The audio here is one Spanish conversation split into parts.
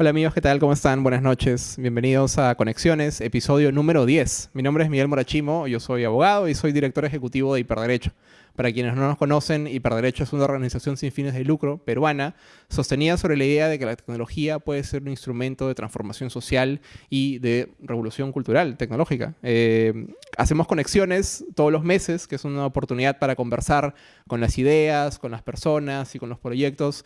Hola amigos, ¿qué tal? ¿Cómo están? Buenas noches. Bienvenidos a Conexiones, episodio número 10. Mi nombre es Miguel Morachimo, yo soy abogado y soy director ejecutivo de Hiperderecho. Para quienes no nos conocen, Hiperderecho es una organización sin fines de lucro peruana sostenida sobre la idea de que la tecnología puede ser un instrumento de transformación social y de revolución cultural, tecnológica. Eh, hacemos conexiones todos los meses, que es una oportunidad para conversar con las ideas, con las personas y con los proyectos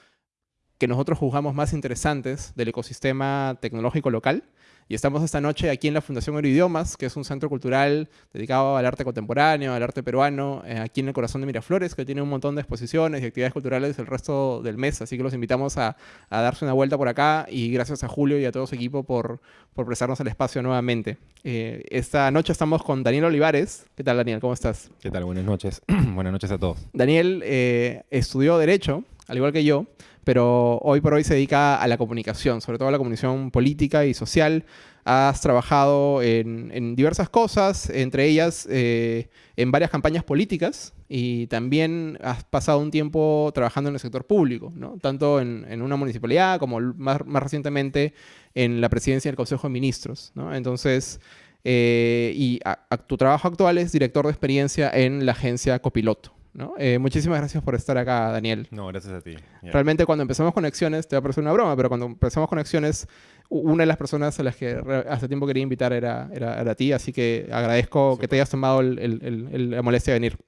que nosotros juzgamos más interesantes del ecosistema tecnológico local. Y estamos esta noche aquí en la Fundación Euroidiomas, que es un centro cultural dedicado al arte contemporáneo, al arte peruano, eh, aquí en el corazón de Miraflores, que tiene un montón de exposiciones y actividades culturales el resto del mes. Así que los invitamos a, darse una vuelta por acá y gracias a Julio y a todo su equipo por, por prestarnos el espacio nuevamente. Eh, esta noche estamos con Daniel Olivares. ¿Qué tal, Daniel? ¿Cómo estás? ¿Qué tal? Buenas noches. Buenas noches a todos. Daniel eh, estudió Derecho, al igual que yo, pero hoy por hoy se dedica a la comunicación, sobre todo a la comunicación política y social. Has trabajado en, diversas cosas, entre ellas eh, en varias campañas políticas y también has pasado un tiempo trabajando en el sector público, ¿no? tanto en, una municipalidad como más, recientemente en la presidencia del Consejo de Ministros. ¿no? Entonces, eh, y tu trabajo actual es director de experiencia en la agencia Copiloto. Eh, muchísimas gracias por estar acá, Daniel. No, gracias a ti. Realmente cuando empezamos conexiones, te va a parecer una broma, pero cuando empezamos conexiones, una de las personas a las que hace tiempo quería invitar era, era, a ti, así que agradezco que te hayas tomado la molestia de venir.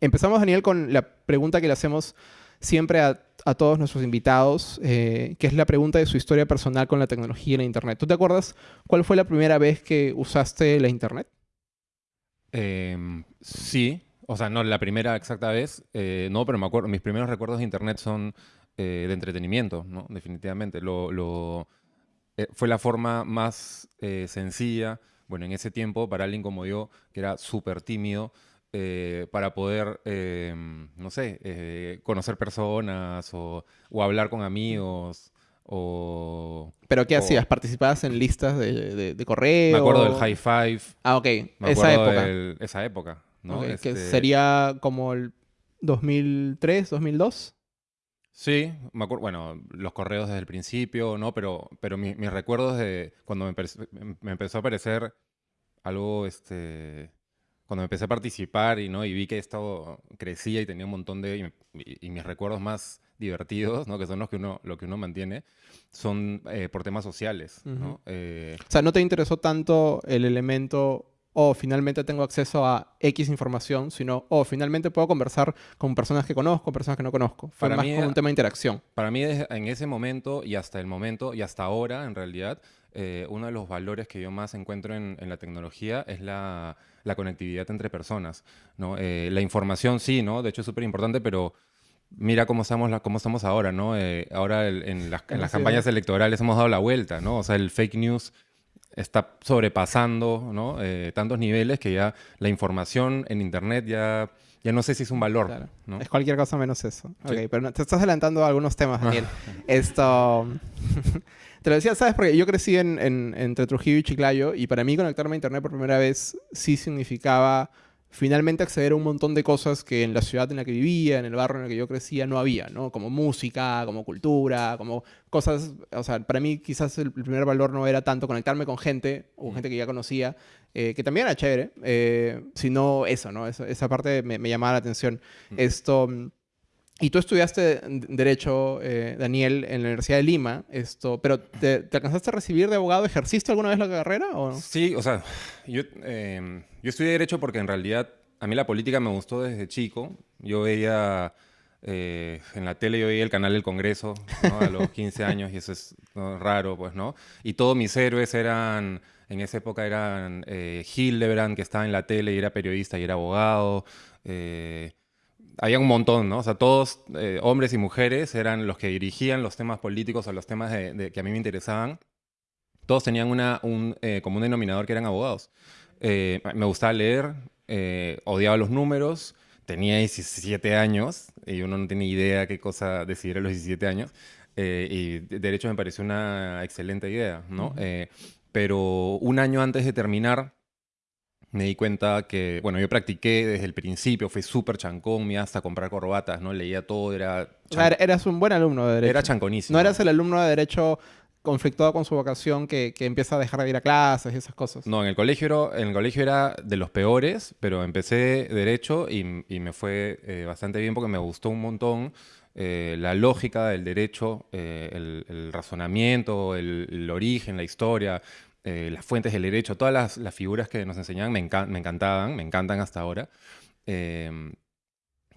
Empezamos, Daniel, con la pregunta que le hacemos siempre a, todos nuestros invitados, eh, que es la pregunta de su historia personal con la tecnología y la Internet. ¿Tú te acuerdas cuál fue la primera vez que usaste la Internet? Em, sí, o sea, no la primera exacta vez, eh, no, pero me acuerdo, mis primeros recuerdos de internet son eh, de entretenimiento, ¿no? Definitivamente. Lo, eh, fue la forma más sencilla, bueno, en ese tiempo, para alguien como yo, que era súper tímido, para poder, no sé, conocer personas o, hablar con amigos. O, ¿Pero qué hacías? ¿Participabas en listas de, de, correo? Me acuerdo del High Five. Ah, ok. esa época. esa época. Que este sería como el 2003, 2002. Sí, me acuerdo, bueno, los correos desde el principio, ¿no? Pero, pero mis recuerdos de cuando me, empezó a aparecer algo, este, cuando me empecé a participar y, ¿no? y vi que esto crecía y tenía un montón de, y, mis recuerdos más divertidos, ¿no? que son los que uno, lo que uno mantiene, son eh, por temas sociales. ¿no? Eh, o sea, ¿no te interesó tanto el elemento o finalmente tengo acceso a X información, sino, o finalmente puedo conversar con personas que conozco, personas que no conozco. Fue para más mí, como un tema de interacción. Para mí, en ese momento y hasta el momento y hasta ahora, en realidad, eh, uno de los valores que yo más encuentro en, la tecnología es la, conectividad entre personas. ¿no? Eh, la información sí, ¿no? De hecho es súper importante, pero mira cómo estamos, cómo estamos ahora, ¿no? Eh, ahora en, las, en las campañas electorales hemos dado la vuelta, ¿no? O sea, el fake news está sobrepasando ¿no? Eh, tantos niveles que ya la información en Internet ya, ya no sé si es un valor. ¿no? Es cualquier cosa menos eso. Ok, pero te estás adelantando a algunos temas, Daniel. Esto... te lo decía, ¿sabes? Porque yo crecí en, en, entre Trujillo y Chiclayo y para mí conectarme a Internet por primera vez sí significaba finalmente acceder a un montón de cosas que en la ciudad en la que vivía, en el barrio en el que yo crecía, no había, ¿no? Como música, como cultura, como cosas, o sea, para mí quizás el primer valor no era tanto conectarme con gente, o con gente que ya conocía, eh, que también era chévere, eh, sino eso, ¿no? Esa, parte me, llamaba la atención. Esto... Y tú estudiaste Derecho, eh, Daniel, en la Universidad de Lima, esto, pero ¿te, alcanzaste a recibir de abogado? ¿Ejerciste alguna vez la carrera o Sí, o sea, yo, em, yo estudié Derecho porque en realidad a mí la política me gustó desde chico. Yo veía eh, en la tele, yo veía el canal del Congreso a los 15 años y eso es raro, pues, ¿no? Y todos mis héroes eran, en esa época eran eh, Hildebrand, que estaba en la tele y era periodista y era abogado. Eh, había un montón, ¿no? O sea, todos, eh, hombres y mujeres, eran los que dirigían los temas políticos o los temas de, que a mí me interesaban. Todos tenían una, un eh, común denominador que eran abogados. Eh, me gustaba leer, odiaba los números, tenía 17 años y uno no tiene idea qué cosa decidir a los 17 años. y derecho me pareció una excelente idea, ¿no? pero un año antes de terminar, me di cuenta que, bueno, yo practiqué desde el principio, fui súper chancón, me hasta comprar corbatas, ¿no? Leía todo, era... eras un buen alumno de Derecho. Era chanconísimo. No eras el alumno de Derecho conflictuado con su vocación que, que empieza a dejar de ir a clases y esas cosas. No, en el colegio era, en el colegio era de los peores, pero empecé derecho y, y me fue eh, bastante bien porque me gustó un montón eh, la lógica del derecho, eh, el, el razonamiento, el, el origen, la historia, eh, las fuentes del derecho, todas las, las figuras que nos enseñaban me, encan- me encantaban, me encantan hasta ahora. Em,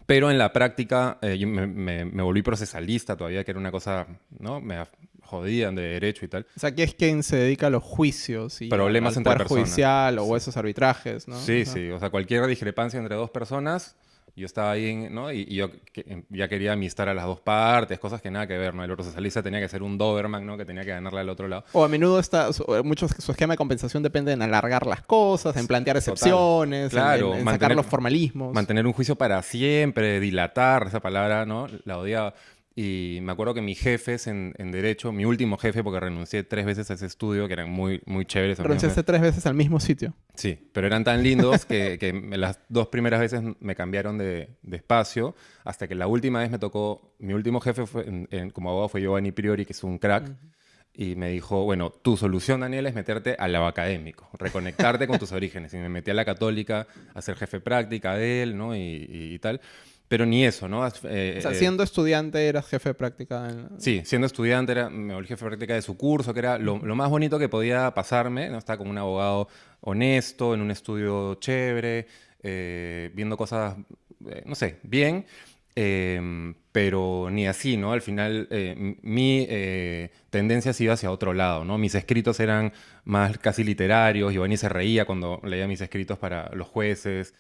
pero en la práctica eh, yo me, me- me volví procesalista todavía, que era una cosa, ¿no? Me jodían de derecho y tal. O sea, aquí es quien se dedica a los juicios y Problemas al entre poder personas. judicial o esos arbitrajes, ¿no? Sí, O sea, sí, o sea, cualquier discrepancia entre dos personas, yo estaba ahí, en- ¿no? Y, y yo que- em, ya quería amistar a las dos partes, cosas que nada que ver, ¿no? El procesalista tenía que ser un Doberman, ¿no? Que tenía que ganarle al otro lado. O a menudo está, eh, muchos, su esquema de compensación depende en alargar las cosas, en plantear excepciones, en- Claro, en, en sacar mantener- los formalismos. Mantener un juicio para siempre, dilatar, esa palabra, ¿no? La odiaba. Y me acuerdo que mis jefes en, en Derecho, mi último jefe, porque renuncié tres veces a ese estudio, que eran muy, muy chéveres. Renunciaste tres veces al mismo sitio. Sí, pero eran tan lindos que, que las dos primeras veces me cambiaron de, de espacio, hasta que la última vez me tocó, mi último jefe fue, en- en- como abogado fue Giovanni Priori, que es un crack, y me dijo, bueno, tu solución, Daniel, es meterte al lado académico, reconectarte con tus orígenes. Y me metí a la católica a ser jefe práctica de él, ¿no? Y, y- y tal. Pero ni eso, ¿no? Eh, O sea, eh, siendo estudiante eras jefe de práctica. en- Sí, siendo estudiante era, me volví jefe de práctica de su curso, que era lo, lo más bonito que podía pasarme, ¿no? Estaba como un abogado honesto, en un estudio chévere, eh, viendo cosas, eh, no sé, bien, eh, pero ni así, ¿no? Al final mi tendencia se iba hacia otro lado, ¿no? Mis escritos eran más casi literarios, Giovanni se reía cuando leía mis escritos para los jueces,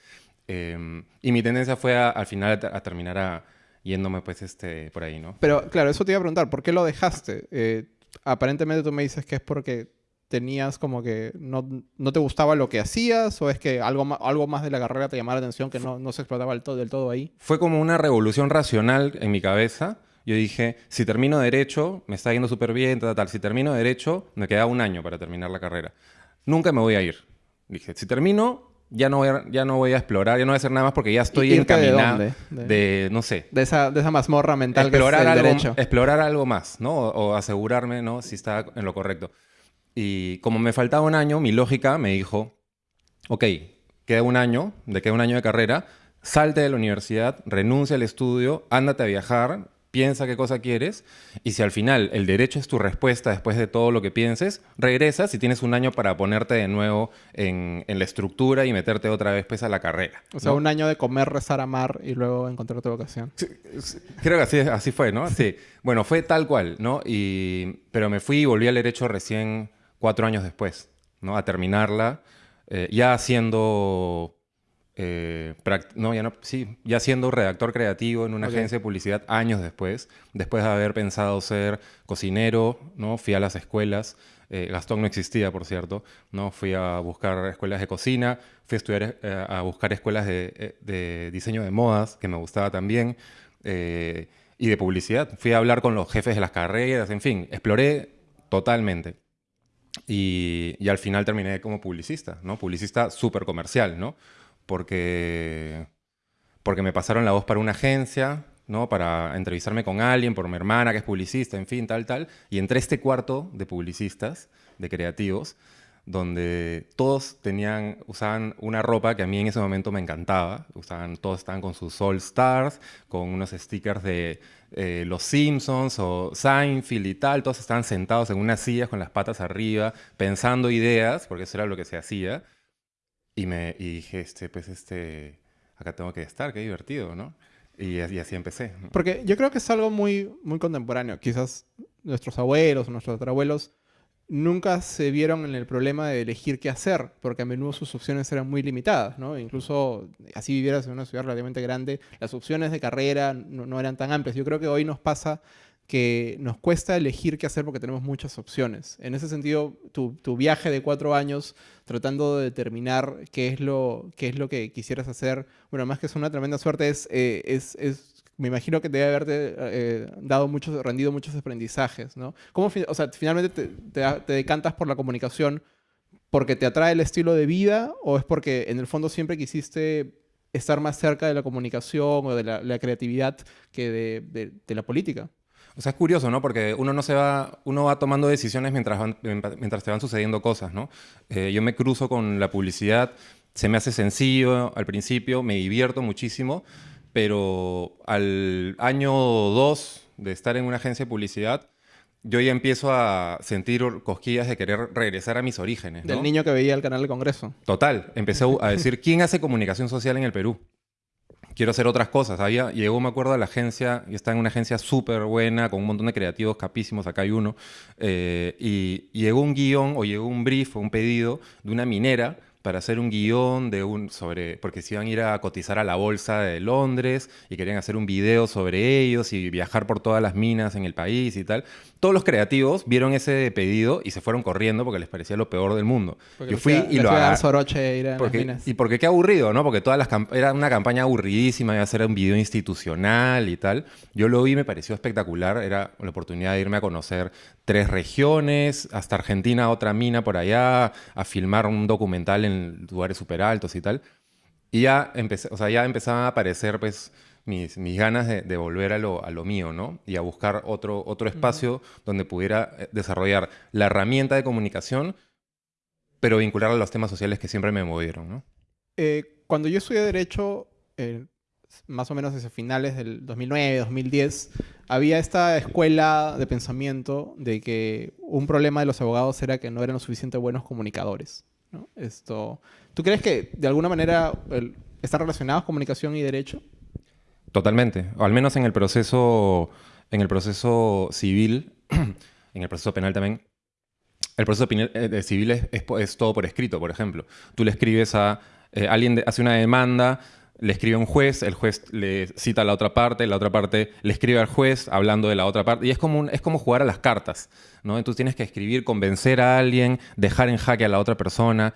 eh, y mi tendencia fue a- al final a, a terminar a- yéndome pues este, por ahí, ¿no? Pero claro, eso te iba a preguntar, ¿por qué lo dejaste? Eh, aparentemente tú me dices que es porque tenías como que no, no te gustaba lo que hacías o es que algo, algo más de la carrera te llamaba la atención que no, no se explotaba del todo, del todo ahí. Fue como una revolución racional en mi cabeza. Yo dije, si termino Derecho, me está yendo súper bien, tal, tal. Si termino Derecho, me queda un año para terminar la carrera. Nunca me voy a ir. Dije, si termino, ya no voy a, ya no voy a explorar, ya no voy a hacer nada más porque ya estoy ¿Irte de encaminado. dónde? De- de, no sé, De esa, de esa mazmorra mental explorar, que es el algo, derecho. explorar algo más, ¿no? O, o asegurarme, ¿no? Si está en lo correcto. Y como me faltaba un año, mi lógica me dijo, ok, queda un año, de queda un año de carrera, salte de la universidad, renuncia al estudio, ándate a viajar, piensa qué cosa quieres, y si al final el derecho es tu respuesta después de todo lo que pienses, regresas y tienes un año para ponerte de nuevo en, en la estructura y meterte otra vez pues, a la carrera. O sea, ¿no? un año de comer, rezar, amar y luego encontrar tu vocación. Creo que así, así fue, ¿no? Sí. Bueno, fue tal cual, ¿no? Y, pero me fui y volví al derecho recién cuatro años después, ¿no? A terminarla, eh, ya siendo... eh, no, ya no, sí, ya siendo redactor creativo en una Ok. agencia de publicidad años después, después de haber pensado ser cocinero, ¿no? Fui a las escuelas, eh, Gastón no existía, por cierto, ¿no? Fui a buscar escuelas de cocina, fui a estudiar, eh, a buscar escuelas de, eh, de diseño de modas, que me gustaba también, eh, y de publicidad. Fui a hablar con los jefes de las carreras, en fin, exploré totalmente. Y, y al final terminé como publicista, ¿no? Publicista súper comercial, ¿no? Porque, porque me pasaron la voz para una agencia, ¿no? Para entrevistarme con alguien, por mi hermana que es publicista, en fin, tal, tal. Y entré a este cuarto de publicistas, de creativos, donde todos tenían, usaban una ropa que a mí en ese momento me encantaba. Usaban, todos estaban con sus All Stars, con unos stickers de eh, Los Simpsons o Seinfeld y tal. Todos estaban sentados en unas sillas con las patas arriba, pensando ideas, porque eso era lo que se hacía. Y, me, y dije, este, pues este, acá tengo que estar, qué divertido, ¿no? Y, y así empecé. Porque yo creo que es algo muy, muy contemporáneo. Quizás nuestros abuelos nuestros abuelos nunca se vieron en el problema de elegir qué hacer, porque a menudo sus opciones eran muy limitadas, ¿no? Incluso así vivieras en una ciudad relativamente grande, las opciones de carrera no, no eran tan amplias. Yo creo que hoy nos pasa que nos cuesta elegir qué hacer porque tenemos muchas opciones. En ese sentido, tu, viaje de cuatro años tratando de determinar qué es lo, qué es lo que quisieras hacer, bueno, más que es una tremenda suerte, es, eh, es, es me imagino que debe haberte eh, dado muchos, rendido muchos aprendizajes, ¿no? ¿Cómo, o sea, finalmente te, te decantas por la comunicación porque te atrae el estilo de vida o es porque en el fondo siempre quisiste estar más cerca de la comunicación o de la, creatividad que de- de la política? O sea, es curioso, ¿no? Porque uno no se va, uno va tomando decisiones mientras, van- mientras te van sucediendo cosas, ¿no? Eh, yo me cruzo con la publicidad, se me hace sencillo al principio, me divierto muchísimo, pero al año dos de estar en una agencia de publicidad, yo ya empiezo a sentir cosquillas de querer regresar a mis orígenes, ¿no? Del niño que veía el canal del Congreso. Total, empecé a decir, ¿quién hace comunicación social en el Perú? Quiero hacer otras cosas. Había, llegó, me acuerdo, a la agencia, y está en una agencia súper buena, con un montón de creativos capísimos, acá hay uno, eh, y, llegó un guion o llegó un brief o un pedido de una minera para hacer un guion de un, sobre, porque se iban a ir a cotizar a la bolsa de Londres y querían hacer un video sobre ellos y viajar por todas las minas en el país y tal. Todos los creativos vieron ese pedido y se fueron corriendo porque les parecía lo peor del mundo. Porque Yo fui y lo fui a dar agarré. soroche ir a las Porque, minas. y porque qué aburrido, ¿no? Porque todas las era una campaña aburridísima, iba a ser un video institucional y tal. Yo lo vi, y me pareció espectacular. Era la oportunidad de irme a conocer tres regiones, hasta Argentina, otra mina por allá, a filmar un documental en lugares súper altos y tal. Y ya, empecé, o sea, ya empezaban a aparecer pues, mis, mis ganas de, de volver a lo, a lo mío, ¿no? Y a buscar otro, otro espacio donde pudiera eh, desarrollar la herramienta de comunicación, pero vincularla a los temas sociales que siempre me movieron, ¿no? Eh, cuando yo estudié Derecho, eh, más o menos desde finales del 2009, 2010, había esta escuela de pensamiento de que un problema de los abogados era que no eran lo suficientemente buenos comunicadores. Esto, ¿Tú crees que de alguna manera el- están relacionados comunicación y derecho? Totalmente. O al menos en el proceso, en el proceso civil, en el proceso penal también. El proceso eh, civil es, todo por escrito, por ejemplo. Tú le escribes a eh, alguien, hace una demanda, le escribe un juez, el juez le cita a la otra parte, la otra parte le escribe al juez hablando de la otra parte. Y es como, un- es como jugar a las cartas, ¿no? Entonces tienes que escribir, convencer a alguien, dejar en jaque a la otra persona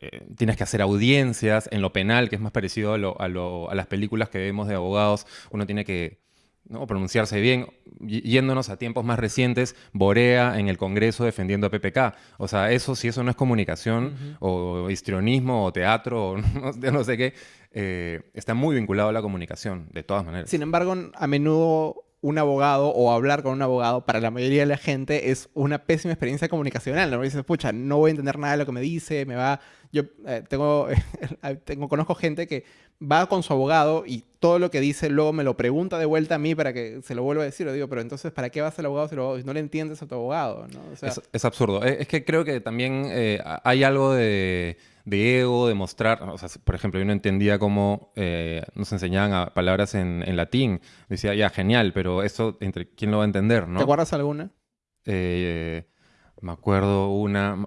eh, tienes que hacer audiencias en lo penal, que es más parecido a, lo- a lo- a las películas que vemos de abogados. Uno tiene que ¿no? pronunciarse bien. Yéndonos a tiempos más recientes, Borea en el Congreso defendiendo a PPK. O sea, eso, si eso no es comunicación, o histrionismo, o teatro, o no, sé qué, eh, está muy vinculado a la comunicación, de todas maneras. Sin embargo, a menudo un abogado o hablar con un abogado para la mayoría de la gente es una pésima experiencia comunicacional. ¿no? Dices, pucha, no voy a entender nada de lo que me dice, me va... Yo eh, tengo, tengo, conozco gente que va con su abogado y todo lo que dice luego me lo pregunta de vuelta a mí para que se lo vuelva a decir. Yo digo, pero entonces, ¿para qué vas al abogado si, lo- no le entiendes a tu abogado? ¿no? O sea, Es, es absurdo. Es, es que creo que también eh, hay algo de, de ego, de mostrar. O sea, por ejemplo, yo no entendía cómo eh, nos enseñaban a palabras en, en latín. Decía, ya, genial, pero eso, entre ¿quién lo va a entender? ¿no? ¿Te acuerdas alguna? Eh, me acuerdo una.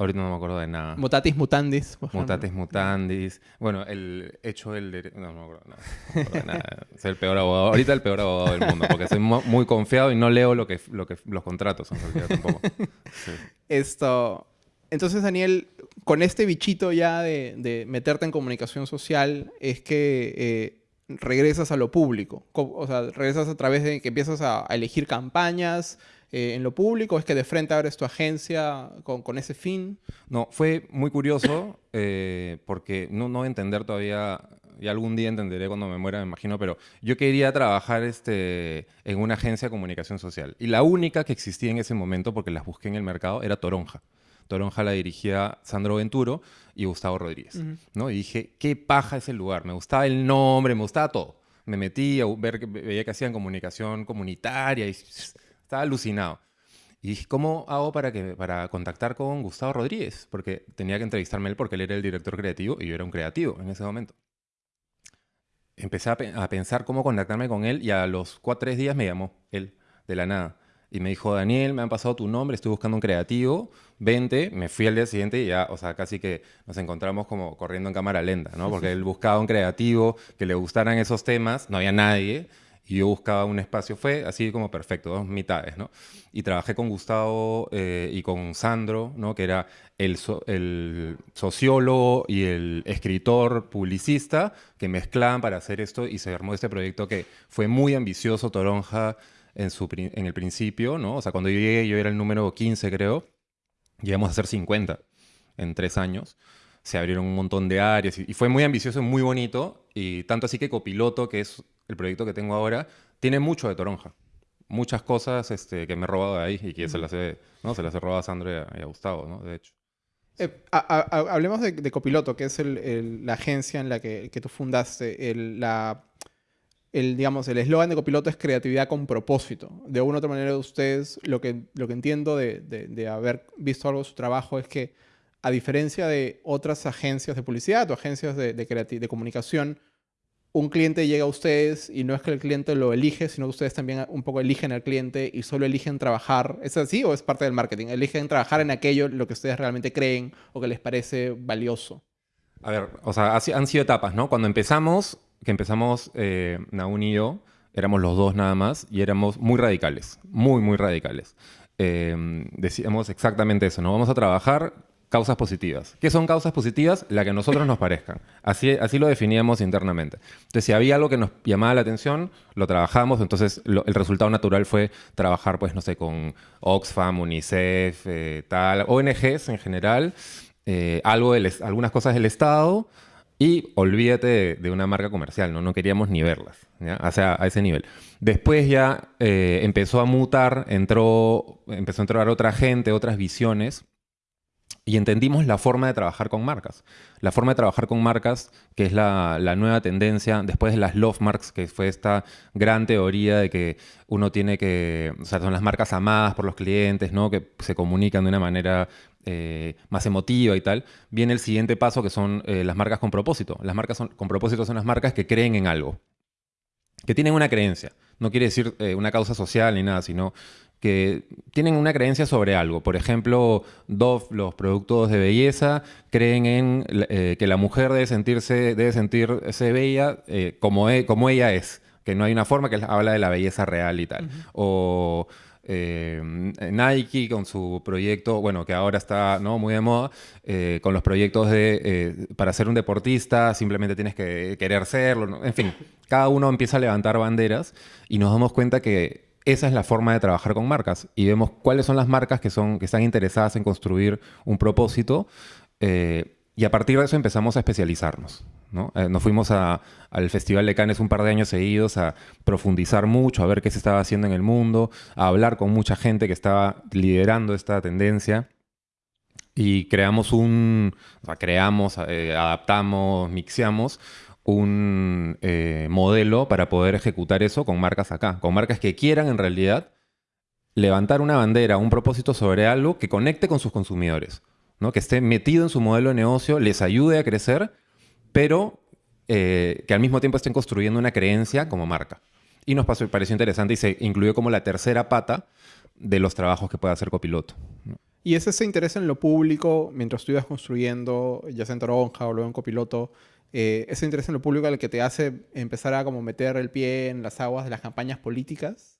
Ahorita no me acuerdo de nada. Mutatis mutandis. por. Mutatis mutandis. Bueno, el hecho del derecho. No, no me acuerdo, nada. No me acuerdo de nada. Soy el peor abogado. Ahorita el peor abogado del mundo. Porque soy mu- muy confiado y no leo lo que, lo que, los contratos. En realidad, tampoco. Sí. Esto. Entonces, Daniel, con este bichito ya de, de meterte en comunicación social, es que eh, regresas a lo público. Co- O sea, regresas a través de que empiezas a, a elegir campañas eh, en lo público. Es que de frente abres tu agencia con, con ese fin. No, fue muy curioso eh, porque no, no entender todavía, y algún día entenderé cuando me muera, me imagino, pero yo quería trabajar este, en una agencia de comunicación social. Y la única que existía en ese momento, porque las busqué en el mercado, era Toronja. Toronja la dirigía Sandro Venturo y Gustavo Rodríguez. ¿no? Y dije, qué paja ese lugar. Me gustaba el nombre, me gustaba todo. Me metí a ver, veía que hacían comunicación comunitaria y estaba alucinado. Y dije, ¿cómo hago para, que, para contactar con Gustavo Rodríguez? Porque tenía que entrevistarme él porque él era el director creativo y yo era un creativo en ese momento. Empecé a, pe- a pensar cómo contactarme con él y a los cuatro, tres días me llamó él, de la nada. Y me dijo, Daniel, me han pasado tu nombre, estoy buscando un creativo, vente. Me fui al día siguiente y ya, o sea, casi que nos encontramos como corriendo en cámara lenta, ¿no? Porque él buscaba un creativo que le gustaran esos temas, no había nadie. Y yo buscaba un espacio, fue así como perfecto, dos mitades, ¿no? Y trabajé con Gustavo eh, y con Sandro, ¿no? Que era el, so- el sociólogo y el escritor publicista que mezclaban para hacer esto y se armó este proyecto que fue muy ambicioso, Toronja, en, su, en el principio, ¿no? O sea, cuando yo llegué, yo era el número 15, creo. Llegamos a ser 50 en tres años. Se abrieron un montón de áreas y, fue muy ambicioso muy bonito. Y tanto así que Copiloto, que es el proyecto que tengo ahora, tiene mucho de Toronja. muchas cosas este, que me he robado de ahí y que se las he, ¿no? se las he robado a Sandro y a, y a Gustavo, ¿no? De hecho. Eh, a- a- a- hablemos de, de Copiloto, que es el- el- la agencia en la que, que tú fundaste. El, la, el, digamos, el eslogan de Copiloto es creatividad con propósito. De una u otra manera, ustedes, lo que, lo que entiendo de, de- de haber visto algo de su trabajo es que, a diferencia de otras agencias de publicidad o agencias de, de, creati- de comunicación, un cliente llega a ustedes y no es que el cliente lo elige, sino que ustedes también un poco eligen al cliente y solo eligen trabajar. ¿Es así o es parte del marketing? Eligen trabajar en aquello lo que ustedes realmente creen o que les parece valioso. A ver, o sea, han sido etapas, ¿no? Cuando empezamos, que empezamos eh, y yo, éramos los dos nada más y éramos muy radicales, muy, muy radicales. Eh, decíamos exactamente eso, ¿no? Vamos a trabajar causas positivas. ¿Qué son causas positivas? La que a nosotros nos parezcan. Así, así lo definíamos internamente. Entonces, si había algo que nos llamaba la atención, lo trabajamos. Entonces, el resultado natural fue trabajar, pues, no sé, con Oxfam, UNICEF, eh, tal, ONGs en general, eh, algo del algunas cosas del Estado y olvídate de, una marca comercial, ¿no? No queríamos ni verlas. O sea, a ese nivel. Después ya eh, empezó a mutar, entró, empezó a entrar otra gente, otras visiones y entendimos la forma de trabajar con marcas. La forma de trabajar con marcas, que es la, nueva tendencia, después de las love marks, que fue esta gran teoría de que uno tiene que, o sea, son las marcas amadas por los clientes, ¿no? Que se comunican de una manera eh, más emotiva y tal. Viene el siguiente paso, que son eh, las marcas con propósito. Las marcas con propósito son las marcas que creen en algo, que tienen una creencia. No quiere decir eh, una causa social ni nada, sino que tienen una creencia sobre algo. Por ejemplo, Dove, los productos de belleza, creen en eh, que la mujer debe sentirse, debe sentirse bella eh, como, e- como ella es. Que no hay una forma que habla de la belleza real y tal. O eh, Nike con su proyecto, bueno, que ahora está ¿no? muy de moda, eh, con los proyectos de, eh, para ser un deportista simplemente tienes que querer serlo, ¿no? en fin, cada uno empieza a levantar banderas y nos damos cuenta que esa es la forma de trabajar con marcas y vemos cuáles son las marcas que, son, que están interesadas en construir un propósito eh, y a partir de eso empezamos a especializarnos. ¿no? Eh, nos fuimos a- al Festival de Cannes un par de años seguidos a profundizar mucho, a ver qué se estaba haciendo en el mundo, a hablar con mucha gente que estaba liderando esta tendencia. Y creamos un, o sea, creamos, eh, adaptamos, mixeamos un eh, modelo para poder ejecutar eso con marcas acá, con marcas que quieran en realidad levantar una bandera, un propósito sobre algo que conecte con sus consumidores, ¿no? que esté metido en su modelo de negocio, les ayude a crecer, pero eh, que al mismo tiempo estén construyendo una creencia como marca. Y nos pasó, pareció interesante y se incluyó como la tercera pata de los trabajos que puede hacer copiloto. Y es ese interés en lo público, mientras tú ibas construyendo, ya sea en Toronja o luego en Copiloto, eh, ese interés en lo público el que te hace empezar a como meter el pie en las aguas de las campañas políticas.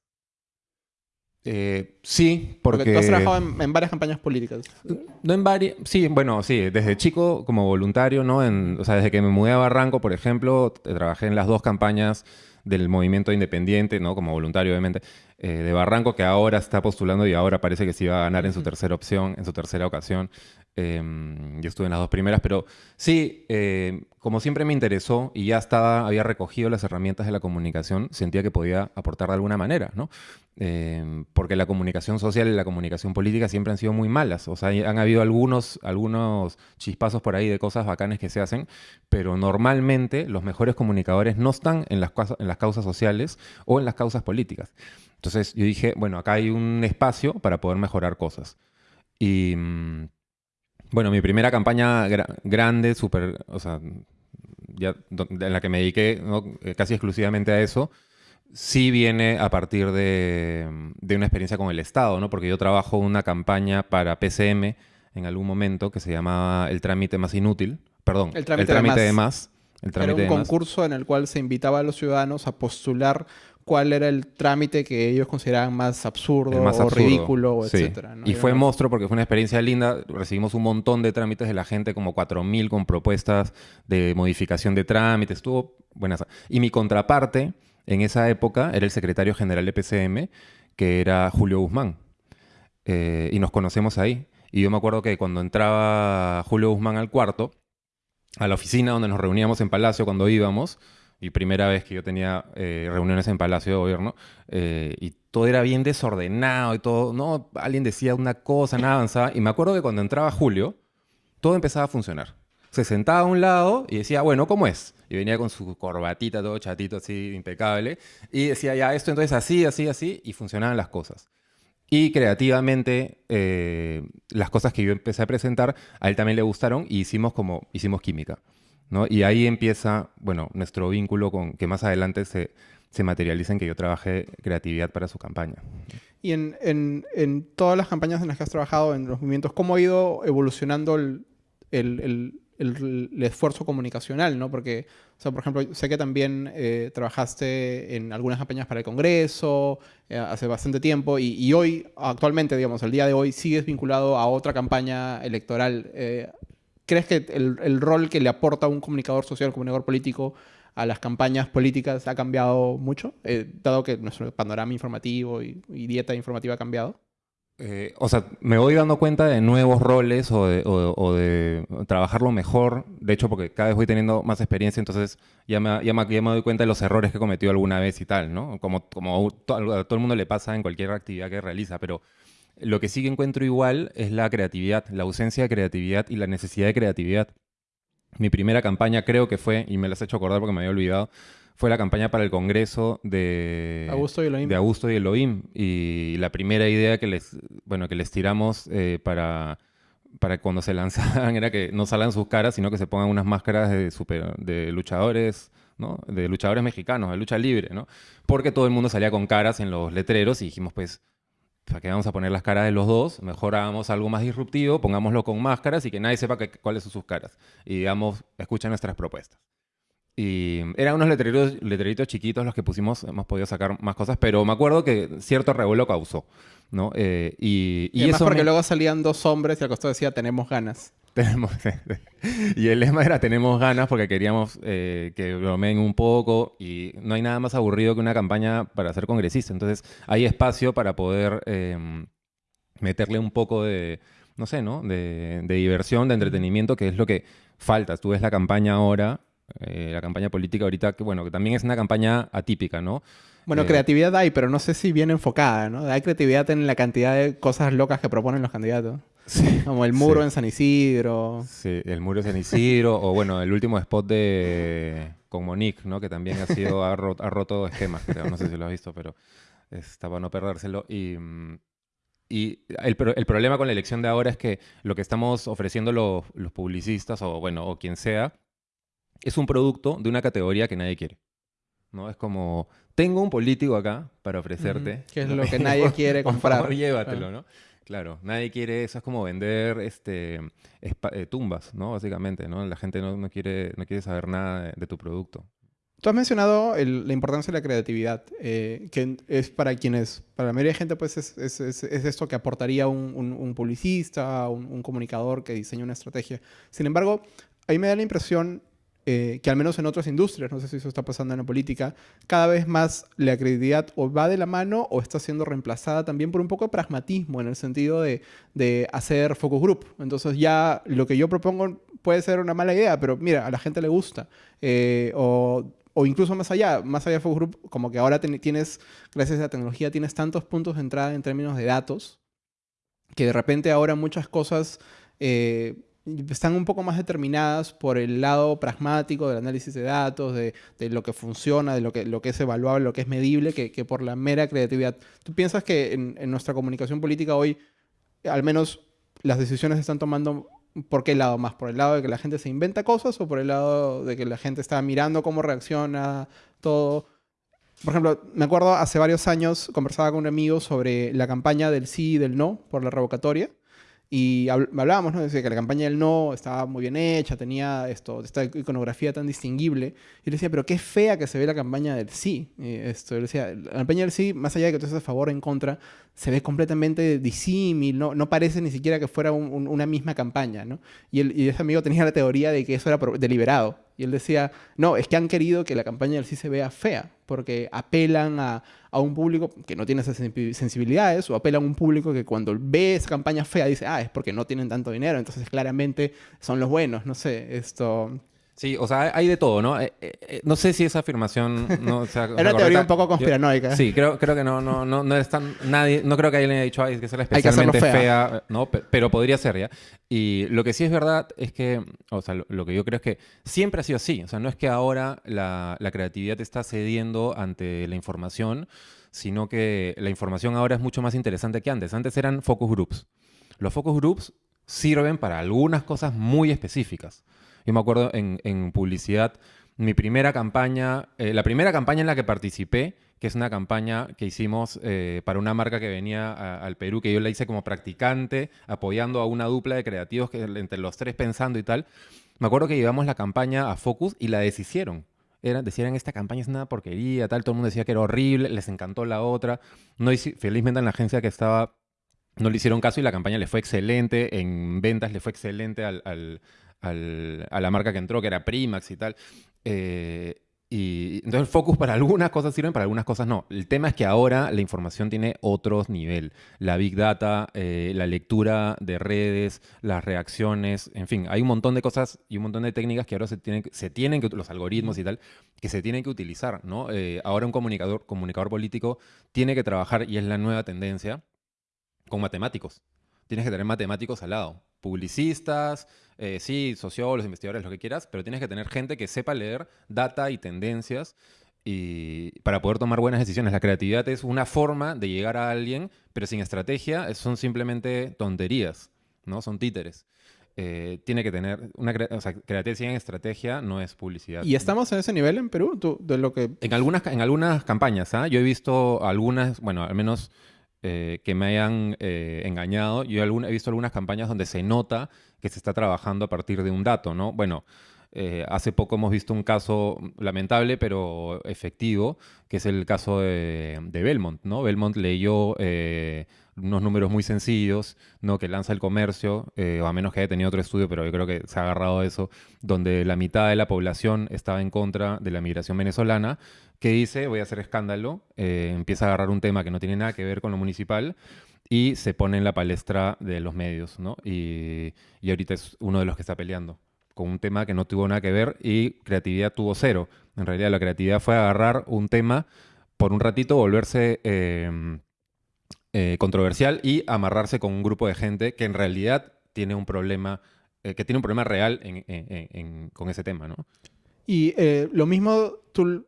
Eh, sí, Porque, porque... tú has trabajado en, en varias campañas políticas. No en varias... Sí, bueno, sí. Desde chico como voluntario, ¿no? En- o sea, desde que me mudé a Barranco, por ejemplo, t- trabajé en las dos campañas del movimiento independiente, ¿no? Como voluntario, obviamente, eh, de Barranco, que ahora está postulando y ahora parece que sí va a ganar en su tercera opción, en su tercera ocasión. Eh, yo estuve en las dos primeras, pero sí, eh, como siempre me interesó y ya estaba, había recogido las herramientas de la comunicación, sentía que podía aportar de alguna manera, ¿no? Eh, porque la comunicación social y la comunicación política siempre han sido muy malas. O sea, han habido algunos, algunos chispazos por ahí de cosas bacanes que se hacen, pero normalmente los mejores comunicadores no están en las, en las causas sociales o en las causas políticas. Entonces yo dije, bueno, acá hay un espacio para poder mejorar cosas. Y mm, bueno, mi primera campaña gra- grande, súper, o sea, ya, en la que me dediqué ¿no? Eh, casi exclusivamente a eso, sí viene a partir de, de una experiencia con el Estado, ¿no? Porque yo trabajo una campaña para PCM en algún momento que se llamaba El trámite más inútil. Perdón, El trámite de de más. más. El Era trámite un de más. concurso en el cual se invitaba a los ciudadanos a postular cuál era el trámite que ellos consideraban más absurdo, más o absurdo. ridículo, o Sí. etcétera. ¿no? Y fue monstruo porque fue una experiencia linda. Recibimos un montón de trámites de la gente, como 4.000 con propuestas de modificación de trámites. Estuvo buenas. Y mi contraparte en esa época era el secretario general de PCM, que era Julio Guzmán. Eh, y nos conocemos ahí. Y yo me acuerdo que cuando entraba Julio Guzmán al cuarto, a la oficina donde nos reuníamos en Palacio cuando íbamos, y primera vez que yo tenía eh, reuniones en Palacio de Gobierno, eh, y todo era bien desordenado y todo, no, alguien decía una cosa, nada avanzaba, y me acuerdo que cuando entraba Julio, todo empezaba a funcionar. Se sentaba a un lado y decía, bueno, ¿cómo es? Y venía con su corbatita todo chatito, así, impecable, y decía, ya, esto entonces así, así, así, y funcionaban las cosas. Y creativamente, eh, las cosas que yo empecé a presentar, a él también le gustaron y hicimos como, hicimos química. Y ahí empieza, bueno, nuestro vínculo con que más adelante se, se materializa en que yo trabajé creatividad para su campaña. Y en, en, en, todas las campañas en las que has trabajado, en los movimientos, ¿cómo ha ido evolucionando el, el, el, esfuerzo comunicacional? ¿no? Porque, o sea, por ejemplo, sé que también eh, trabajaste en algunas campañas para el Congreso eh, hace bastante tiempo y, y, hoy, actualmente, digamos, el día de hoy, sigues vinculado a otra campaña electoral. Eh, ¿Crees que el, rol que le aporta un comunicador social, un comunicador político a las campañas políticas ha cambiado mucho, eh, dado que nuestro panorama informativo y, dieta informativa ha cambiado? Eh, o sea, me voy dando cuenta de nuevos roles o de, trabajarlo mejor. De hecho, porque cada vez voy teniendo más experiencia, entonces ya me, doy cuenta de los errores que he cometido alguna vez y tal, ¿no? Como, como a todo el mundo le pasa en cualquier actividad que realiza, pero lo que sí que encuentro igual es la creatividad, la ausencia de creatividad y la necesidad de creatividad. Mi primera campaña creo que fue, y me las he hecho acordar porque me había olvidado, fue la campaña para el Congreso de Augusto y Elohim. De Augusto y Elohim. Y la primera idea que les, bueno, que les tiramos eh, para, para cuando se lanzaban era que no salgan sus caras, sino que se pongan unas máscaras de, super, de luchadores, ¿no? De luchadores mexicanos, de lucha libre, ¿no? Porque todo el mundo salía con caras en los letreros y dijimos, pues, ¿para qué vamos a poner las caras de los dos? Mejor hagamos algo más disruptivo, pongámoslo con máscaras y que nadie sepa que, cuáles son sus caras. Y digamos, escuchen nuestras propuestas. Y eran unos letreritos, letreritos chiquitos los que pusimos, hemos podido sacar más cosas, pero me acuerdo que cierto revuelo causó, ¿no? Eh, y, y, y eso porque me... luego salían dos hombres y al costado decía, tenemos ganas. Tenemos, y el lema era tenemos ganas porque queríamos eh, que bromeen un poco y no hay nada más aburrido que una campaña para ser congresista. Entonces hay espacio para poder eh, meterle un poco de, no sé, ¿no? De, de, diversión, de entretenimiento, que es lo que falta. Tú ves la campaña ahora, eh, la campaña política ahorita, que bueno, que también es una campaña atípica, ¿no? Bueno, eh, creatividad hay, pero no sé si bien enfocada, ¿no? Hay creatividad en la cantidad de cosas locas que proponen los candidatos. Sí, Como el muro sí. en San Isidro. Sí, el muro en San Isidro. o bueno, el último spot de con Monique, ¿no? Que también ha sido, ha, roto, ha roto esquemas, creo. No sé si lo has visto, pero está para no perdérselo. Y, y el, el, problema con la elección de ahora es que lo que estamos ofreciendo los, los publicistas, o bueno, o quien sea, es un producto de una categoría que nadie quiere. ¿no? Es como, tengo un político acá para ofrecerte. Mm, que es lo que nadie quiere comprar. Por favor, llévatelo, ah. ¿no? Claro, nadie quiere eso, es como vender este, eh, tumbas, ¿no? Básicamente, ¿no? La gente no, no, quiere, no quiere saber nada de, tu producto. Tú has mencionado la importancia de la creatividad, eh, que es para quienes, para la mayoría de gente, pues es, es, es, es esto que aportaría un, un, publicista, un, un, comunicador que diseña una estrategia. Sin embargo, a me da la impresión eh, que al menos en otras industrias, no sé si eso está pasando en la política, cada vez más la credibilidad o va de la mano o está siendo reemplazada también por un poco de pragmatismo en el sentido de, de hacer focus group. Entonces ya lo que yo propongo puede ser una mala idea, pero mira, a la gente le gusta. Eh, o, o, incluso más allá, más allá de focus group, como que ahora tienes, gracias a la tecnología, tienes tantos puntos de entrada en términos de datos, que de repente ahora muchas cosas... Eh, están un poco más determinadas por el lado pragmático del análisis de datos, de, lo que funciona, de lo que, lo que es evaluable, lo que es medible, que, que por la mera creatividad. ¿Tú piensas que en, en, nuestra comunicación política hoy, al menos las decisiones se están tomando por qué lado más? ¿Por el lado de que la gente se inventa cosas o por el lado de que la gente está mirando cómo reacciona todo? Por ejemplo, me acuerdo hace varios años conversaba con un amigo sobre la campaña del sí y del no por la revocatoria. Y hablábamos, ¿no? Decía que la campaña del no estaba muy bien hecha, tenía esto, esta iconografía tan distinguible. Y le decía, pero qué fea que se ve la campaña del sí. Y esto, le decía, la campaña del sí, más allá de que tú estés a favor o en contra, se ve completamente disímil, no, no parece ni siquiera que fuera un, un, una misma campaña, ¿no? Y, el, y ese amigo tenía la teoría de que eso era deliberado. Y él decía, no, es que han querido que la campaña del sí se vea fea, porque apelan a, a un público que no tiene esas sensibilidades, o apelan a un público que cuando ve esa campaña fea dice, ah, es porque no tienen tanto dinero, entonces claramente son los buenos, no sé, esto... Sí, o sea, hay de todo, ¿no? Eh, eh, eh, no sé si esa afirmación no sea, Es una teoría un poco conspiranoica. sí, creo, creo que no, no, no, no es tan, nadie, no creo que alguien haya dicho, ay, es que es especialmente fea. no, pero podría ser, ¿ya? Y lo que sí es verdad es que, o sea, lo, que yo creo es que siempre ha sido así, o sea, no es que ahora la, la creatividad está cediendo ante la información, sino que la información ahora es mucho más interesante que antes. Antes eran focus groups. Los focus groups sirven para algunas cosas muy específicas. Yo me acuerdo en, publicidad, mi primera campaña, eh, la primera campaña en la que participé, que es una campaña que hicimos eh, para una marca que venía al Perú, que yo la hice como practicante, apoyando a una dupla de creativos, que entre los tres pensando y tal. Me acuerdo que llevamos la campaña a Focus y la deshicieron. Decían, esta campaña es una porquería, tal, todo el mundo decía que era horrible, les encantó la otra. No, felizmente en la agencia que estaba no le hicieron caso y la campaña le fue excelente, en ventas le fue excelente al, a la marca que entró, que era Primax y tal. Eh, y entonces el focus para algunas cosas sirven, para algunas cosas no. El tema es que ahora la información tiene otro nivel. La big data, eh, la lectura de redes, las reacciones, en fin, hay un montón de cosas y un montón de técnicas que ahora se tienen, se tienen que, los algoritmos y tal, que se tienen que utilizar, ¿no? Eh, ahora un comunicador, comunicador político tiene que trabajar, y es la nueva tendencia, con matemáticos. Tienes que tener matemáticos al lado. Publicistas, eh, sí, sociólogos, investigadores, lo que quieras, pero tienes que tener gente que sepa leer data y tendencias y para poder tomar buenas decisiones. La creatividad es una forma de llegar a alguien, pero sin estrategia son simplemente tonterías, ¿no? Son títeres. Eh, tiene que tener una o sea, creatividad sin estrategia no es publicidad. ¿Y estamos en ese nivel en Perú? de lo que... En algunas, en algunas campañas, ¿ah? Yo he visto algunas, bueno, al menos eh, que me hayan eh, engañado. Yo he visto algunas campañas donde se nota que se está trabajando a partir de un dato, ¿no? Bueno, eh, hace poco hemos visto un caso lamentable pero efectivo, que es el caso de, Belmont, ¿no? Belmont leyó unos números muy sencillos, ¿no? Que lanza el comercio, o a menos que haya tenido otro estudio, pero yo creo que se ha agarrado eso, donde la mitad de la población estaba en contra de la migración venezolana, que dice, voy a hacer escándalo, eh, empieza a agarrar un tema que no tiene nada que ver con lo municipal y se pone en la palestra de los medios, ¿no? Y, ahorita es uno de los que está peleando con un tema que no tuvo nada que ver y creatividad tuvo cero. En realidad la creatividad fue agarrar un tema por un ratito, volverse em, eh, controversial y amarrarse con un grupo de gente que en realidad tiene un problema, eh, que tiene un problema real con ese tema, ¿no? Y lo mismo tú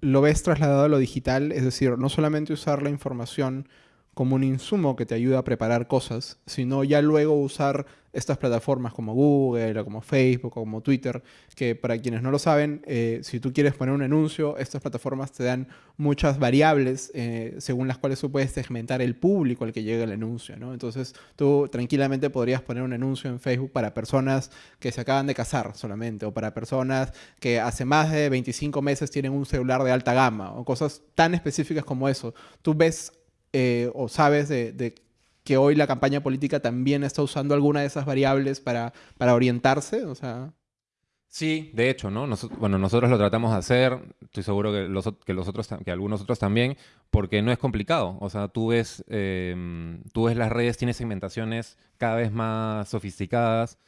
lo ves trasladado a lo digital, es decir, no solamente usar la información como un insumo que te ayuda a preparar cosas, sino ya luego usar estas plataformas como Google o como Facebook o como Twitter, que para quienes no lo saben, eh, si tú quieres poner un anuncio, estas plataformas te dan muchas variables eh, según las cuales tú puedes segmentar el público al que llega el anuncio. ¿no? Entonces tú tranquilamente podrías poner un anuncio en Facebook para personas que se acaban de casar solamente, o para personas que hace más de 25 meses tienen un celular de alta gama, o cosas tan específicas como eso. Tú ves eh, o sabes de, que hoy la campaña política también está usando alguna de esas variables para, para orientarse? O sea... Sí, de hecho, ¿no? bueno, nosotros lo tratamos de hacer, estoy seguro que, los, que, los otros, que algunos otros también, porque no es complicado. O sea, tú ves, em, tú ves las redes, tienes segmentaciones cada vez más sofisticadas.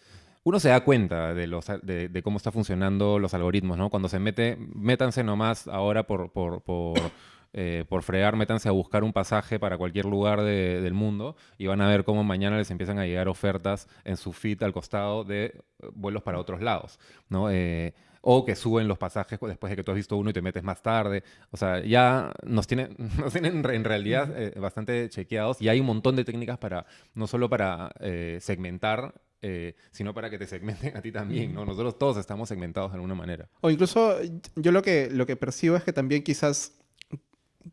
Uno se da cuenta de, los, de, cómo está funcionando los algoritmos, ¿no? Cuando se mete, métanse nomás ahora por, por, por eh, por fregar, métanse a buscar un pasaje para cualquier lugar del mundo y van a ver cómo mañana les empiezan a llegar ofertas en su feed al costado de eh, vuelos para otros lados, ¿no? Eh, o que suben los pasajes después de que tú has visto uno y te metes más tarde. O sea, ya nos tienen, nos tienen en realidad bastante chequeados y hay un montón de técnicas para, no solo para segmentar sino para que te segmenten a ti también, ¿no? Nosotros todos estamos segmentados de alguna manera. O incluso yo lo que, lo que percibo es que también quizás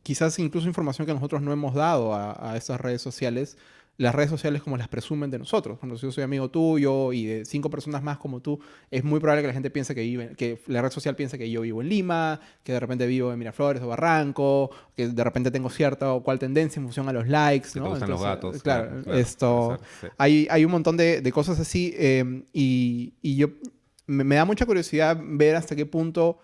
quizás incluso información que nosotros no hemos dado a, a estas redes sociales, las redes sociales como las presumen de nosotros. Cuando yo soy amigo tuyo y de cinco personas más como tú, es muy probable que la gente piense que vive, que la red social piense que yo vivo en Lima, que de repente vivo en Miraflores o Barranco, que de repente tengo cierta o cual tendencia en función a los likes. ¿no? gustan los gatos. Claro, esto. hay, hay un montón de, de cosas así eh, y, y, yo me, me da mucha curiosidad ver hasta qué punto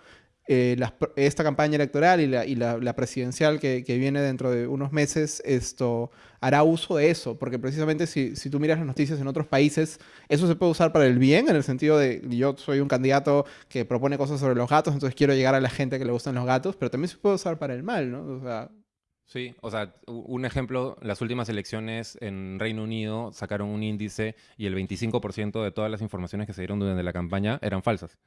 eh, esta campaña electoral y la, presidencial que, viene dentro de unos meses esto hará uso de eso, porque precisamente si, si, tú miras las noticias en otros países, eso se puede usar para el bien, en el sentido de yo soy un candidato que propone cosas sobre los gatos, entonces quiero llegar a la gente que le gustan los gatos, pero también se puede usar para el mal, ¿no? O sea, Sí, o sea, un ejemplo, las últimas elecciones en Reino Unido sacaron un índice y el 25% de todas las informaciones que se dieron durante la campaña eran falsas.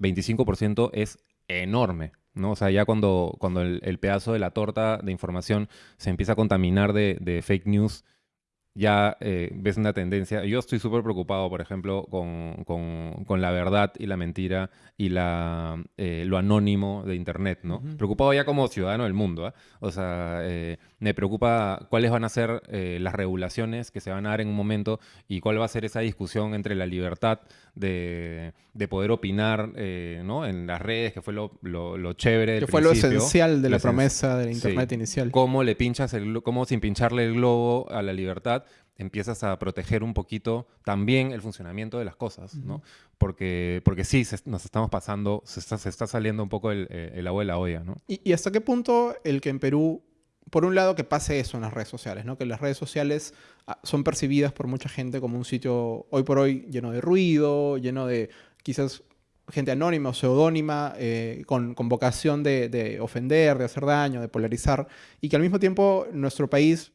25% es enorme, ¿no? O sea, ya cuando, cuando el, pedazo de la torta de información se empieza a contaminar de, de fake news, ya eh, ves una tendencia. Yo estoy súper preocupado, por ejemplo, con, con, la verdad y la mentira y la, eh, lo anónimo de Internet, ¿no? Preocupado ya como ciudadano del mundo, ¿eh? O sea, eh, me preocupa cuáles van a ser las regulaciones que se van a dar en un momento y cuál va a ser esa discusión entre la libertad de, de poder opinar, ¿no? En las redes, que fue lo, lo, chévere Que fue lo esencial de la promesa del Internet inicial. Cómo le pinchas el, cómo sin pincharle el globo a la libertad empiezas a proteger un poquito también el funcionamiento de las cosas, ¿no? Porque, porque sí, nos estamos pasando, se está, se está, saliendo un poco el, el agua de la olla, ¿no? ¿Y, hasta qué punto el que en Perú, por un lado, que pase eso en las redes sociales, ¿no? Que las redes sociales ah, son percibidas por mucha gente como un sitio hoy por hoy lleno de ruido, lleno de quizás gente anónima o pseudónima eh, con, con, vocación de, de ofender, de hacer daño, de polarizar, y que al mismo tiempo nuestro país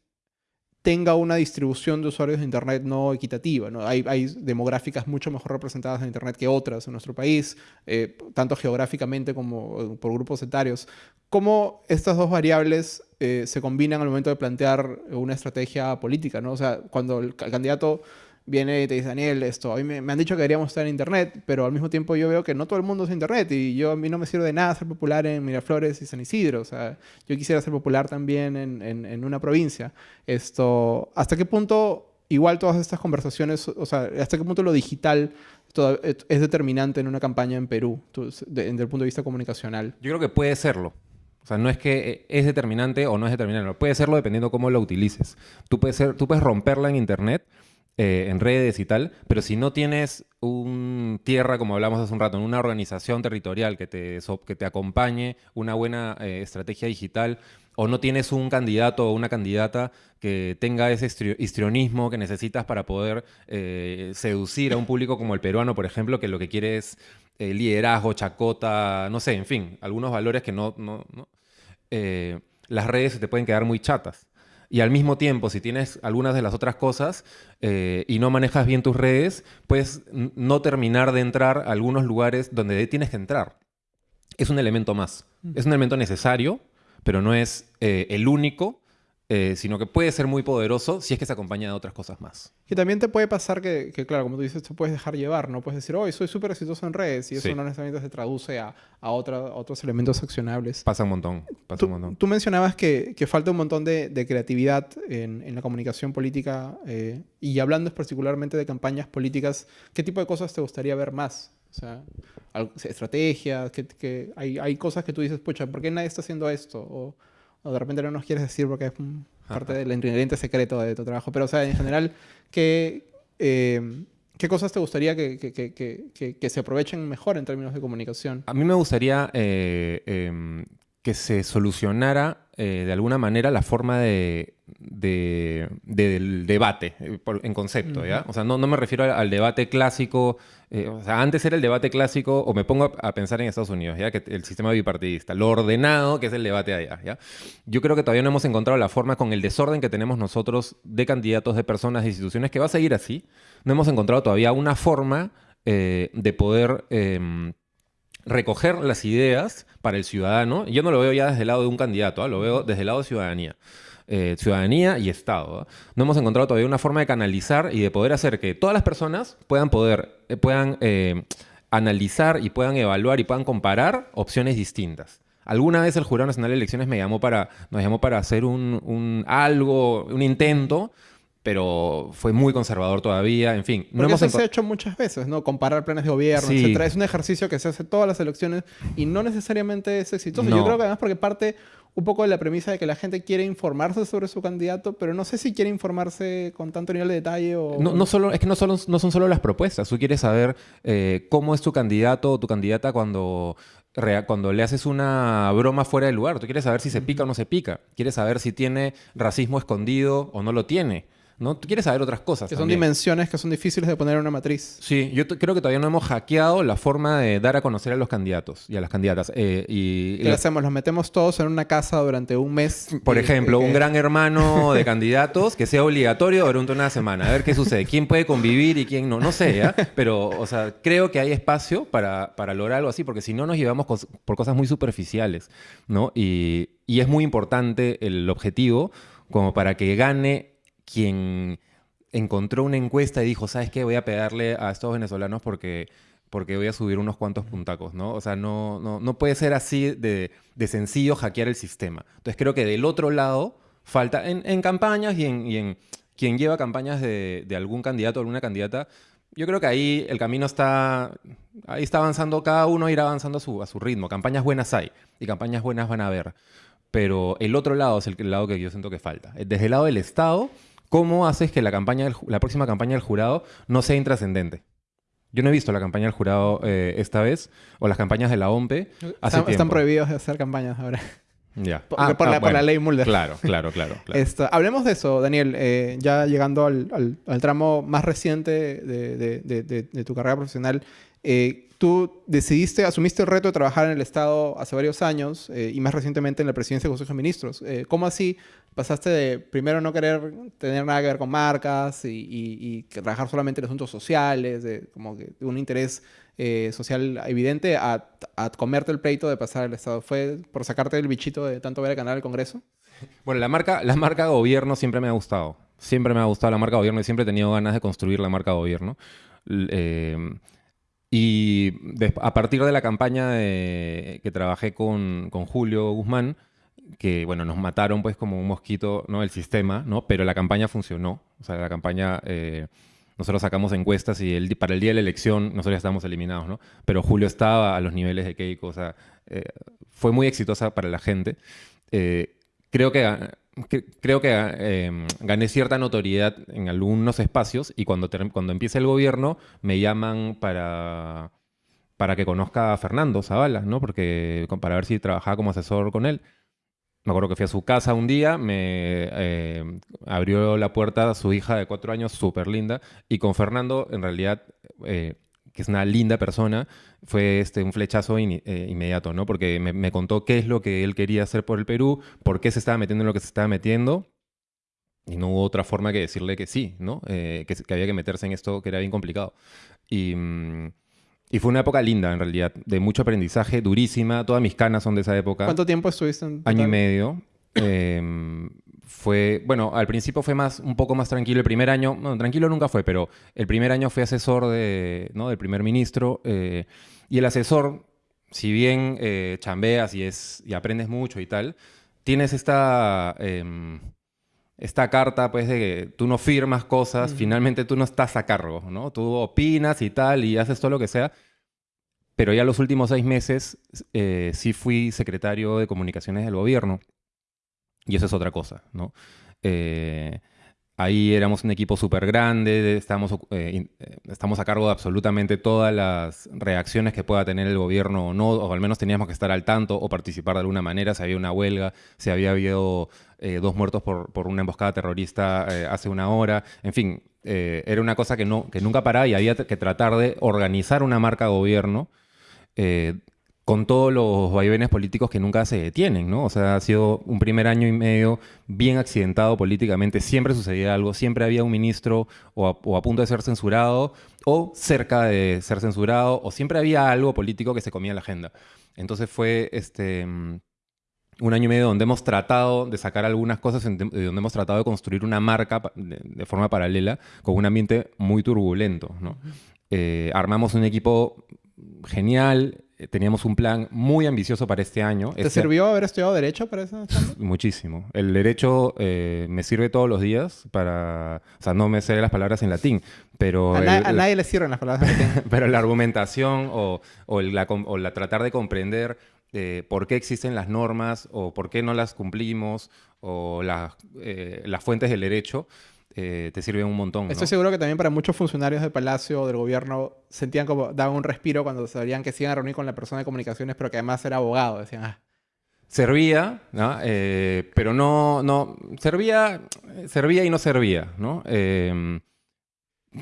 tenga una distribución de usuarios de Internet no equitativa. ¿no? Hay, hay, demográficas mucho mejor representadas en Internet que otras en nuestro país, eh, tanto geográficamente como eh, por grupos etarios. ¿Cómo estas dos variables eh, se combinan al momento de plantear una estrategia política? ¿no? O sea, cuando el candidato viene y te dice, Daniel, esto, a mí me, han dicho que deberíamos estar en Internet, pero al mismo tiempo yo veo que no todo el mundo es Internet y yo a mí no me sirve de nada ser popular en Miraflores y San Isidro. O sea, yo quisiera ser popular también en, en, una provincia. Esto, ¿hasta qué punto igual todas estas conversaciones, o sea, hasta qué punto lo digital es determinante en una campaña en Perú, desde el punto de vista comunicacional? Yo creo que puede serlo. O sea, no es que es determinante o no es determinante. Puede serlo dependiendo cómo lo utilices. Tú puedes, ser, tú puedes romperla en Internet eh, en redes y tal, pero si no tienes un tierra, como hablamos hace un rato, una organización territorial que te, que te acompañe, una buena eh, estrategia digital, o no tienes un candidato o una candidata que tenga ese histrionismo que necesitas para poder eh, seducir a un público como el peruano, por ejemplo, que lo que quiere es liderazgo, chacota, no sé, en fin, algunos valores que no... no, no las redes se te pueden quedar muy chatas. Y al mismo tiempo, si tienes algunas de las otras cosas eh, y no manejas bien tus redes, puedes no terminar de entrar a algunos lugares donde tienes que entrar. Es un elemento más. Es un elemento necesario, pero no es eh, el único eh, sino que puede ser muy poderoso si es que se acompaña de otras cosas más. Que también te puede pasar que, claro, como tú dices, te puedes dejar llevar, ¿no? Puedes decir, oh, soy súper exitoso en redes, y eso no necesariamente se traduce a, a, otros elementos accionables. Pasa un montón, pasa tú, un montón. Tú mencionabas que, que falta un montón de, de creatividad en, en, la comunicación política, eh, y hablando particularmente de campañas políticas, ¿qué tipo de cosas te gustaría ver más? O sea, estrategias, que, que hay, hay, cosas que tú dices, pucha, ¿por qué nadie está haciendo esto? O, o de repente no nos quieres decir porque es parte del ingrediente secreto de tu trabajo, pero o sea, en general, ¿qué, eh, ¿qué cosas te gustaría que, que, que, que, se aprovechen mejor en términos de comunicación? A mí me gustaría eh, em, que se solucionara eh, de alguna manera la forma de, del debate en concepto, ¿ya? O sea, no, no me refiero al debate clásico eh, o sea, antes era el debate clásico, o me pongo a, pensar en Estados Unidos, ¿ya? Que el sistema bipartidista, lo ordenado que es el debate allá, ¿ya? Yo creo que todavía no hemos encontrado la forma con el desorden que tenemos nosotros de candidatos, de personas, de instituciones, que va a seguir así. No hemos encontrado todavía una forma eh, de poder em, recoger las ideas para el ciudadano. Yo no lo veo ya desde el lado de un candidato, ¿ah? lo veo desde el lado de ciudadanía. Eh, ciudadanía y Estado. No hemos encontrado todavía una forma de canalizar y de poder hacer que todas las personas puedan poder, eh, puedan eh, analizar y puedan evaluar y puedan comparar opciones distintas. Alguna vez el Jurado Nacional de Elecciones me llamó para, nos llamó para hacer un, algo, un intento, pero fue muy conservador todavía, en fin. No hemos eso se ha hecho muchas veces, ¿no? Comparar planes de gobierno, etc. Es un ejercicio que se hace todas las elecciones y no necesariamente es exitoso. Yo creo que además porque parte un poco de la premisa de que la gente quiere informarse sobre su candidato, pero no sé si quiere informarse con tanto nivel de detalle o... No, solo, es que no, solo, no son solo las propuestas, tú quieres saber eh, cómo es tu candidato o tu candidata cuando cuando le haces una broma fuera de lugar. Tú quieres saber si se pica o no se pica. Quieres saber si tiene racismo escondido o no lo tiene. ¿No? Tú quieres saber otras cosas. Que son dimensiones que son difíciles de poner en una matriz. Sí, yo creo que todavía no hemos hackeado la forma de dar a conocer a los candidatos y a las candidatas. Eh, y, ¿Qué hacemos? Los metemos todos en una casa durante un mes. Por ejemplo, un gran hermano de candidatos que sea obligatorio durante una semana. A ver qué sucede. ¿Quién puede convivir y quién no? No sé, ¿ya? Pero, o sea, creo que hay espacio para, para lograr algo así, porque si no nos llevamos por cosas muy superficiales, ¿no? Y, y es muy importante el objetivo como para que gane quien encontró una encuesta y dijo, ¿sabes qué? Voy a pegarle a estos venezolanos porque, porque voy a subir unos cuantos puntacos, ¿no? O sea, no, no, no puede ser así de, de, sencillo hackear el sistema. Entonces creo que del otro lado falta, en, en campañas y en, quien lleva campañas de, de algún candidato o alguna candidata, yo creo que ahí el camino está, ahí está avanzando, cada uno irá avanzando a su, a su ritmo. Campañas buenas hay y campañas buenas van a haber. Pero el otro lado es el lado que yo siento que falta. Desde el lado del Estado, ¿Cómo haces que la, campaña la próxima campaña del jurado no sea intrascendente? Yo no he visto la campaña del jurado eh, esta vez, o las campañas de la OMPE. están, prohibidos de hacer campañas ahora. Ya. Por, ah, ah, la, ley Mulder. Claro, claro, claro. hablemos de eso, Daniel. Eh, ya llegando al, tramo más reciente de, tu carrera profesional, eh, tú decidiste, asumiste el reto de trabajar en el Estado hace varios años y más recientemente en la presidencia del Consejo de Ministros. ¿Cómo así pasaste de primero no querer tener nada que ver con marcas y, trabajar solamente en asuntos sociales, de, como que un interés eh, social evidente, a, comerte el pleito de pasar al Estado? ¿Fue por sacarte el bichito de tanto ver el canal del Congreso? Bueno, la marca, la marca gobierno siempre me ha gustado. Siempre me ha gustado la marca gobierno y siempre he tenido ganas de construir la marca gobierno. Eh, y a partir de la campaña que trabajé con, con Julio Guzmán, que, bueno, nos mataron pues como un mosquito, ¿no? El sistema, ¿no? Pero la campaña funcionó. O sea, la campaña, eh, nosotros sacamos encuestas y el, para el día de la elección nosotros ya estábamos eliminados, ¿no? Pero Julio estaba a los niveles de Keiko, o sea, eh, fue muy exitosa para la gente. Eh, creo que, creo que gané cierta notoriedad en algunos espacios y cuando, cuando empieza el gobierno me llaman para para que conozca a Fernando Zavala, ¿no? Porque para ver si trabajaba como asesor con él. Me acuerdo que fui a su casa un día, me eh, abrió la puerta su hija de cuatro años, súper linda, y con Fernando, en realidad, eh, que es una linda persona, fue este, un flechazo eh, inmediato, ¿no? Porque me, contó qué es lo que él quería hacer por el Perú, por qué se estaba metiendo en lo que se estaba metiendo, y no hubo otra forma que decirle que sí, ¿no? que, que, había que meterse en esto que era bien complicado. Y... Mm, y fue una época linda, en realidad, de mucho aprendizaje, durísima. Todas mis canas son de esa época. ¿Cuánto tiempo estuviste en Año y medio. Em, fue, bueno, al principio fue más, un poco más tranquilo. El primer año, no, tranquilo nunca fue, pero el primer año fui asesor de, ¿no? del primer ministro. Eh, y el asesor, si bien eh, chambeas y, es, y aprendes mucho y tal, tienes esta... Em, esta carta, pues, de que tú no firmas cosas, finalmente tú no estás a cargo, ¿no? Tú opinas y tal, y haces todo lo que sea. Pero ya los últimos seis meses eh, sí fui secretario de comunicaciones del gobierno. Y eso es otra cosa, ¿no? Eh, Ahí éramos un equipo súper grande, estamos, eh, eh, estamos a cargo de absolutamente todas las reacciones que pueda tener el gobierno o no, o al menos teníamos que estar al tanto o participar de alguna manera, si había una huelga, si había habido dos muertos por, por, una emboscada terrorista hace una hora, en fin, era una cosa que, no, que nunca paraba y había que tratar de organizar una marca gobierno con todos los vaivenes políticos que nunca se detienen, ¿no? O sea, ha sido un primer año y medio bien accidentado políticamente, siempre sucedía algo, siempre había un ministro o a, punto de ser censurado o cerca de ser censurado o siempre había algo político que se comía la agenda. Entonces fue este un año y medio donde hemos tratado de sacar algunas cosas, donde hemos tratado de construir una marca de, forma paralela con un ambiente muy turbulento. ¿no? Eh, armamos un equipo genial, teníamos un plan muy ambicioso para este año. ¿Te este sirvió haber estudiado Derecho para eso? Muchísimo. El Derecho eh, me sirve todos los días para... O sea, no me sé las palabras en latín, pero... A, nadie le sirven las palabras en latín. pero la argumentación o, o, la, o la, tratar de comprender eh, por qué existen las normas o por qué no las cumplimos o las, las fuentes del derecho eh, te sirven un montón. ¿no? Estoy seguro que también para muchos funcionarios del Palacio o del gobierno sentían como, daban un respiro cuando sabían que se iban a reunir con la persona de comunicaciones, pero que además era abogado. Decían, ah, Servía, ¿no? Eh, pero no, no, servía, servía y no servía, ¿no? Eh,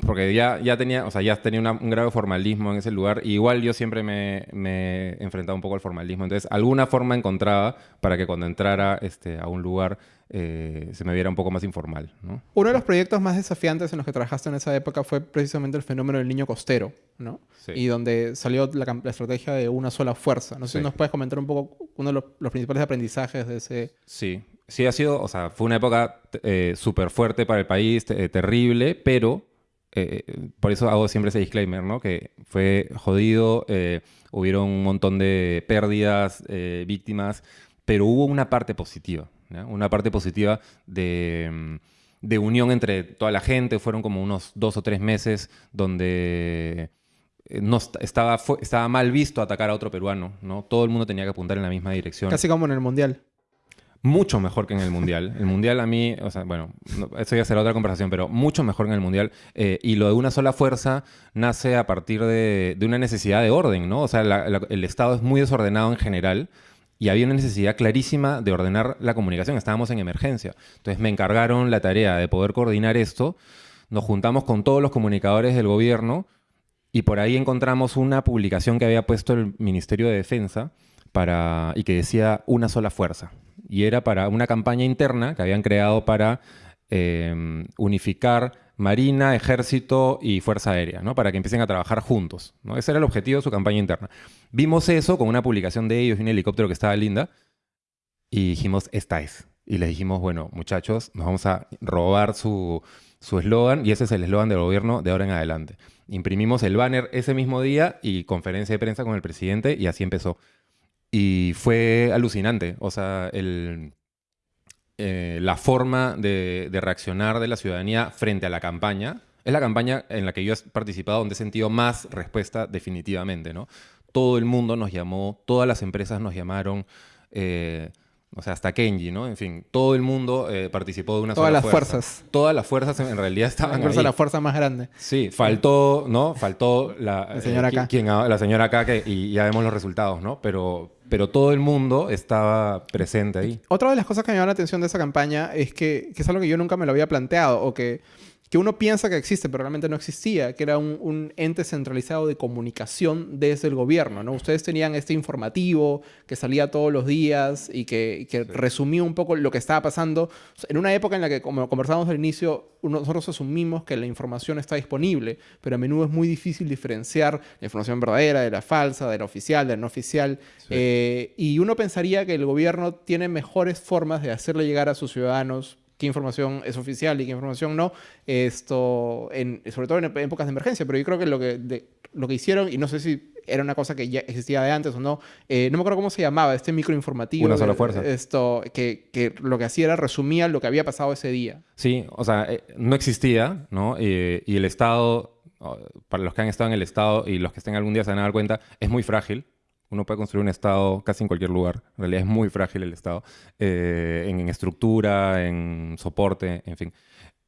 porque ya, ya tenía, o sea, ya tenía una- un grado de formalismo en ese lugar. Y igual yo siempre me, me he enfrentado un poco al formalismo. Entonces, alguna forma encontraba para que cuando entrara este, a un lugar eh, se me viera un poco más informal, ¿no? Uno de los proyectos más desafiantes en los que trabajaste en esa época fue precisamente el fenómeno del niño costero, ¿no? Sí. Y donde salió la, estrategia de una sola fuerza. No sé si nos puedes comentar un poco uno de los, los principales aprendizajes de ese... Sí, sí ha sido, o sea, fue una época eh, súper fuerte para el país, eh, terrible, pero eh, por eso hago siempre ese disclaimer, ¿no? Que fue jodido, eh, hubieron un montón de pérdidas, eh, víctimas, pero hubo una parte positiva, ¿ya? Una parte positiva de, mm, de unión entre toda la gente, fueron como unos dos o tres meses donde eh, no est- estaba, estaba mal visto atacar a otro peruano, ¿no? Todo el mundo tenía que apuntar en la misma dirección. Casi como en el Mundial. Mucho mejor que en el Mundial. El Mundial a mí, o sea, bueno, no- eso ya será otra conversación, pero mucho mejor en el Mundial. Eh, y lo de una sola fuerza nace a partir de, de una necesidad de orden, ¿no? O sea, la- la- el Estado es muy desordenado en general y había una necesidad clarísima de ordenar la comunicación. Estábamos en emergencia. Entonces me encargaron la tarea de poder coordinar esto. Nos juntamos con todos los comunicadores del gobierno y por ahí encontramos una publicación que había puesto el Ministerio de Defensa para, y que decía una sola fuerza. Y era para una campaña interna que habían creado para eh, unificar Marina, Ejército y Fuerza Aérea, ¿no? para que empiecen a trabajar juntos. ¿no? Ese era el objetivo de su campaña interna. Vimos eso con una publicación de ellos y un helicóptero que estaba linda y dijimos, esta es. Y les dijimos, bueno, muchachos, nos vamos a robar su su eslogan y ese es el eslogan del gobierno de ahora en adelante. Imprimimos el banner ese mismo día y conferencia de prensa con el presidente y así empezó. Y fue alucinante, o sea, el, eh, la forma de, de reaccionar de la ciudadanía frente a la campaña. Es la campaña en la que yo he participado donde he sentido más respuesta definitivamente, ¿no? Todo el mundo nos llamó, todas las empresas nos llamaron, eh, o sea, hasta Kenji, ¿no? En fin, todo el mundo eh, participó de una Todas sola las fuerza. fuerzas. Todas las fuerzas en realidad estaban Incluso la fuerza más grande. Sí, faltó, ¿no? Faltó la, La señora acá. quien la señora acá, que, y ya vemos los resultados, ¿no? Pero, pero todo el mundo estaba presente ahí. Otra de las cosas que me llama la atención de esa campaña es que, que es algo que yo nunca me lo había planteado o que, que uno piensa que existe, pero realmente no existía, que era un, un ente centralizado de comunicación desde el gobierno, ¿no? Ustedes tenían este informativo que salía todos los días y que, que resumía un poco lo que estaba pasando. En una época en la que, como conversábamos al inicio, nosotros asumimos que la información está disponible, pero a menudo es muy difícil diferenciar la información verdadera de la falsa, de la oficial, de la no oficial. Eh, y uno pensaría que el gobierno tiene mejores formas de hacerle llegar a sus ciudadanos qué información es oficial y qué información no, esto, en, sobre todo en ép- épocas de emergencia, pero yo creo que lo que, de- lo que hicieron, y no sé si era una cosa que ya existía de antes o no, eh, no me acuerdo cómo se llamaba, este microinformativo. Una sola eh, fuerza. Esto, que, que lo que hacía era resumía lo que había pasado ese día. Sí, o sea, eh, no existía, ¿no? Eh, y el Estado, para los que han estado en el Estado y los que estén algún día se van a dar cuenta, es muy frágil. Uno puede construir un Estado casi en cualquier lugar. En realidad es muy frágil el Estado. eh, en, en estructura, en soporte, en fin.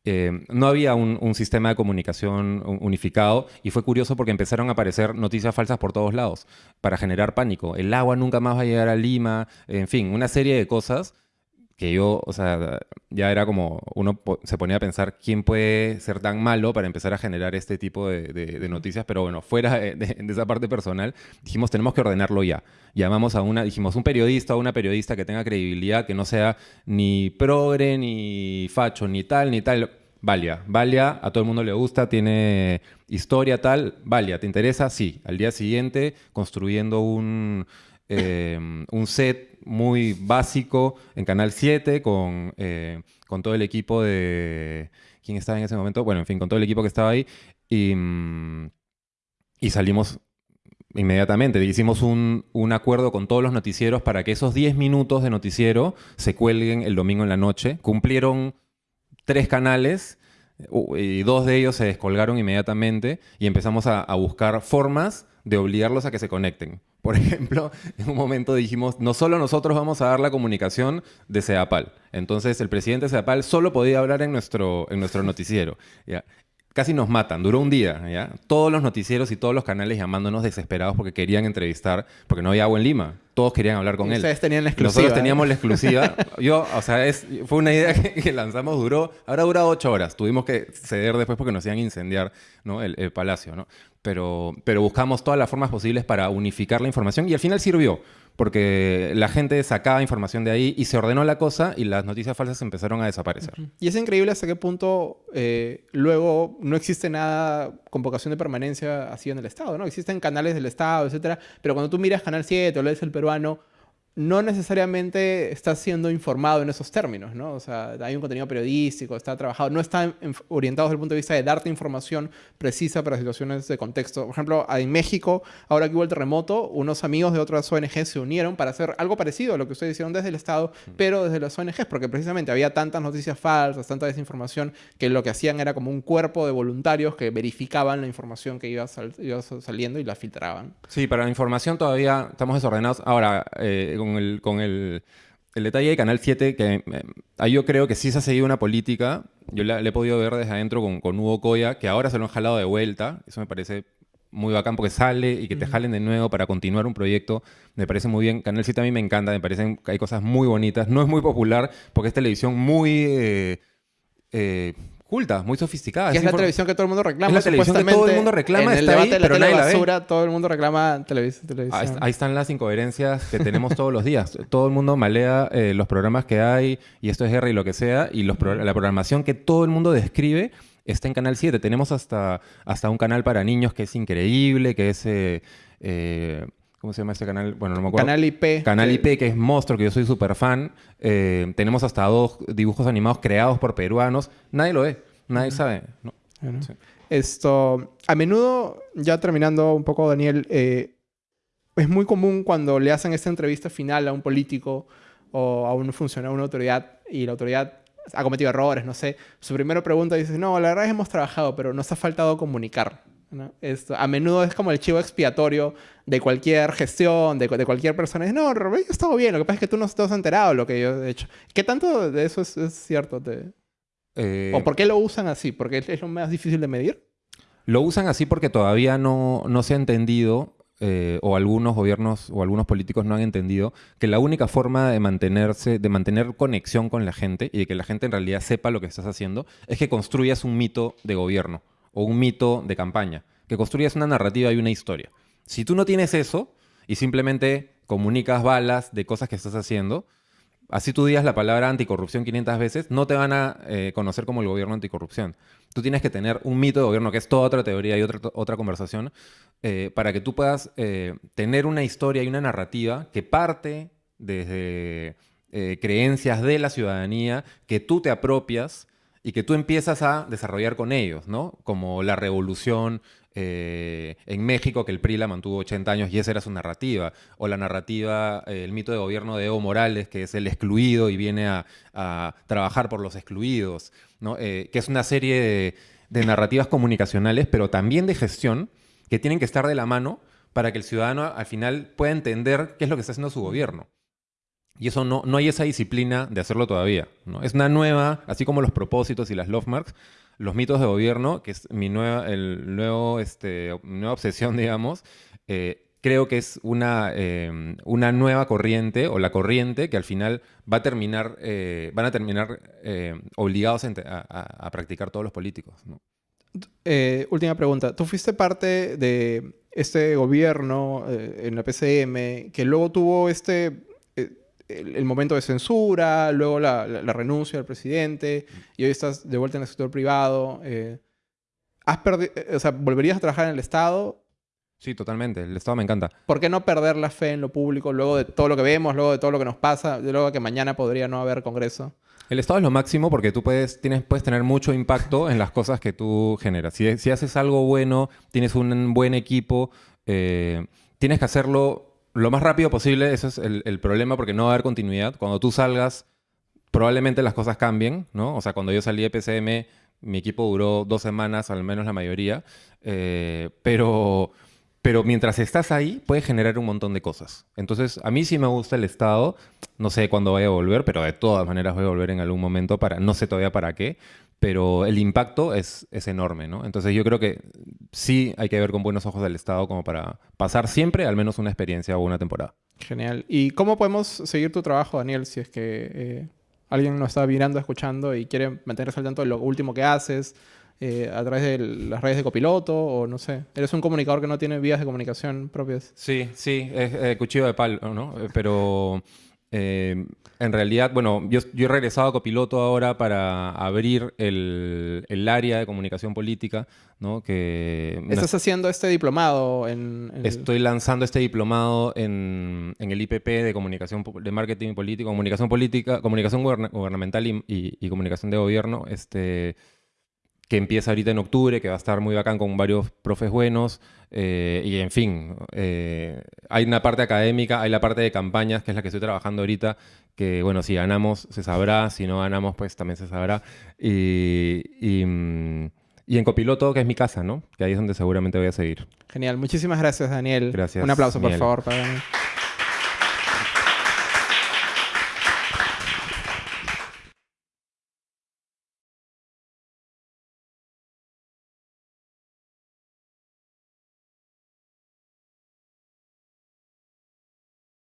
Eh, no había un, un sistema de comunicación un- unificado y fue curioso porque empezaron a aparecer noticias falsas por todos lados para generar pánico. El agua nunca más va a llegar a Lima, en fin, una serie de cosas que yo, o sea, ya era como, uno se ponía a pensar quién puede ser tan malo para empezar a generar este tipo de, de- de noticias, pero bueno, fuera de, de- de esa parte personal, dijimos, tenemos que ordenarlo ya. Llamamos a una, dijimos, un periodista o una periodista que tenga credibilidad, que no sea ni progre, ni facho, ni tal, ni tal. Valia, Valia, a todo el mundo le gusta, tiene historia tal, Valia, ¿te interesa? Sí. Al día siguiente, construyendo un, eh, un set muy básico en Canal 7 con, eh, con todo el equipo de... ¿Quién estaba en ese momento? Bueno, en fin, con todo el equipo que estaba ahí. Y, mm, y salimos inmediatamente. Hicimos un, un acuerdo con todos los noticieros para que esos 10 minutos de noticiero se cuelguen el domingo en la noche. Cumplieron tres canales y dos de ellos se descolgaron inmediatamente y empezamos a, buscar formas de obligarlos a que se conecten. Por ejemplo, en un momento dijimos, no solo nosotros vamos a dar la comunicación de CEDAPAL. Entonces, el presidente de CEDAPAL solo podía hablar en nuestro, en nuestro noticiero. Casi nos matan, duró un día, ¿ya? Todos los noticieros y todos los canales llamándonos desesperados porque querían entrevistar, porque no había agua en Lima. Todos querían hablar con él. Ustedes tenían la exclusiva. Nosotros ¿eh? teníamos la exclusiva. Yo, o sea, es, fue una idea que, que lanzamos, duró, ahora dura ocho horas. Tuvimos que ceder después porque nos iban a incendiar ¿no? el, el palacio, ¿no? Pero, pero buscamos todas las formas posibles para unificar la información y al final sirvió, porque la gente sacaba información de ahí y se ordenó la cosa y las noticias falsas empezaron a desaparecer. Y es increíble hasta qué punto eh, luego no existe nada con vocación de permanencia así en el Estado, ¿no? Existen canales del Estado, etcétera, pero cuando tú miras Canal 7 o lees El Peruano, no necesariamente estás siendo informado en esos términos, ¿no? O sea, hay un contenido periodístico, está trabajado, no está orientado desde el punto de vista de darte información precisa para situaciones de contexto. Por ejemplo, en México, ahora que hubo el terremoto, unos amigos de otras ONG se unieron para hacer algo parecido a lo que ustedes hicieron desde el Estado, pero desde las ONGs, porque precisamente había tantas noticias falsas, tanta desinformación, que lo que hacían era como un cuerpo de voluntarios que verificaban la información que iba, sal iba saliendo y la filtraban. Sí, para la información todavía estamos desordenados. Ahora, eh, con el, con el, el detalle de Canal 7, que eh, ahí yo creo que sí se ha seguido una política, yo la, le he podido ver desde adentro con, con Hugo Coya, que ahora se lo han jalado de vuelta, eso me parece muy bacán porque sale y que te jalen de nuevo para continuar un proyecto, me parece muy bien. Canal 7 a mí me encanta, me parecen que hay cosas muy bonitas, no es muy popular porque es televisión muy... Eh, eh, culta, muy sofisticada. Que es la televisión que todo el mundo reclama. Es la televisión que todo el mundo reclama, En el está ahí, debate de la pero tele nadie la ve. todo el mundo reclama televis- televisión. Ahí, ahí están las incoherencias que tenemos todos los días. Todo el mundo malea eh, los programas que hay y esto es guerra y lo que sea y los pro- la programación que todo el mundo describe está en Canal 7. Tenemos hasta, hasta un canal para niños que es increíble, que es... eh, eh, ¿Cómo se llama este canal? Bueno, no me acuerdo. Canal IP. Canal IP, que es Monstruo, que yo soy súper fan. Eh, tenemos hasta dos dibujos animados creados por peruanos. Nadie lo ve, nadie sabe. ¿no? Bueno. Sí. Esto, a menudo, ya terminando un poco, Daniel, eh, es muy común cuando le hacen esta entrevista final a un político o a un funcionario, a una autoridad, y la autoridad ha cometido errores, no sé, su primera pregunta dice, no, la verdad es que hemos trabajado, pero nos ha faltado comunicar. ¿No? Esto, a menudo es como el chivo expiatorio de cualquier gestión, de, de cualquier persona. Es, no, Roberto, yo he estado bien, lo que pasa es que tú no te has enterado de lo que yo he hecho. ¿Qué tanto de eso es, es cierto? Te- Eh, ¿O por qué lo usan así? ¿Porque es lo más difícil de medir? Lo usan así porque todavía no, no se ha entendido, eh, o algunos gobiernos o algunos políticos no han entendido, que la única forma de mantenerse, de mantener conexión con la gente y de que la gente en realidad sepa lo que estás haciendo, es que construyas un mito de gobierno o un mito de campaña, que construyas una narrativa y una historia. Si tú no tienes eso y simplemente comunicas balas de cosas que estás haciendo, así tú digas la palabra anticorrupción 500 veces, no te van a eh, conocer como el gobierno anticorrupción. Tú tienes que tener un mito de gobierno, que es toda otra teoría y otra, otra conversación, eh, para que tú puedas eh, tener una historia y una narrativa que parte desde creencias de la ciudadanía, que tú te apropias y que tú empiezas a desarrollar con ellos, ¿no? Como la revolución eh, en México, que el PRI la mantuvo 80 años y esa era su narrativa. O la narrativa, eh, el mito de gobierno de Evo Morales, que es el excluido y viene a, trabajar por los excluidos, ¿no? Eh, que es una serie de narrativas comunicacionales, pero también de gestión, que tienen que estar de la mano para que el ciudadano al final pueda entender qué es lo que está haciendo su gobierno. Y eso no, no hay esa disciplina de hacerlo todavía. ¿no? Es una nueva, así como los propósitos y las love marks, los mitos de gobierno, que es mi nueva, el nuevo, este, nueva obsesión, digamos, eh, creo que es una, eh, una nueva corriente, o la corriente que al final va a terminar, eh, van a terminar obligados a, a- practicar todos los políticos. última pregunta. Tú fuiste parte de este gobierno en la PCM que luego tuvo este el, el momento de censura, luego la, la- la renuncia del presidente y hoy estás de vuelta en el sector privado. eh, ¿Has eh, o sea, ¿volverías a trabajar en el Estado? Sí, totalmente. El Estado me encanta. ¿Por qué no perder la fe en lo público luego de todo lo que vemos, luego de todo lo que nos pasa, de luego que mañana podría no haber Congreso? El Estado es lo máximo porque tú puedes, tienes, puedes tener mucho impacto en las cosas que tú generas. Si, si haces algo bueno, tienes un buen equipo, eh, tienes que hacerlo lo más rápido posible. Ese es el, el problema porque no va a haber continuidad. Cuando tú salgas, probablemente las cosas cambien, ¿no? O sea, cuando yo salí de PCM, Mi equipo duró dos semanas, al menos la mayoría, eh, pero, pero mientras estás ahí puedes generar un montón de cosas. Entonces, a mí sí me gusta el Estado, no sé cuándo vaya a volver, pero de todas maneras voy a volver en algún momento para, no sé todavía para qué, pero el impacto es, es enorme, ¿no? Entonces yo creo que sí hay que ver con buenos ojos del Estado como para pasar siempre al menos una experiencia o una temporada. Genial. ¿Y cómo podemos seguir tu trabajo, Daniel, si es que eh, alguien nos está mirando, escuchando y quiere mantenerse al tanto de lo último que haces eh, a través de las redes de copiloto o no sé? ¿Eres un comunicador que no tiene vías de comunicación propias? Sí, sí, es eh, cuchillo de palo, ¿no? Pero eh, en realidad, bueno, yo, he regresado a copiloto ahora para abrir el, área de comunicación política, ¿no? Que ¿Estás haciendo este diplomado en, Estoy lanzando este diplomado en, el IPP de comunicación de marketing político, comunicación política, comunicación gubernamental y, y, comunicación de gobierno, este que empieza ahorita en octubre, que va a estar muy bacán con varios profes buenos. Eh, y en fin, eh, hay una parte académica, hay la parte de campañas, que es la que estoy trabajando ahorita, que bueno, si ganamos se sabrá, si no ganamos pues también se sabrá. Y, y, mm, y en copiloto, que es mi casa, ¿no? Que ahí es donde seguramente voy a seguir. Genial, muchísimas gracias Daniel. Gracias. Un aplauso por favor para Daniel.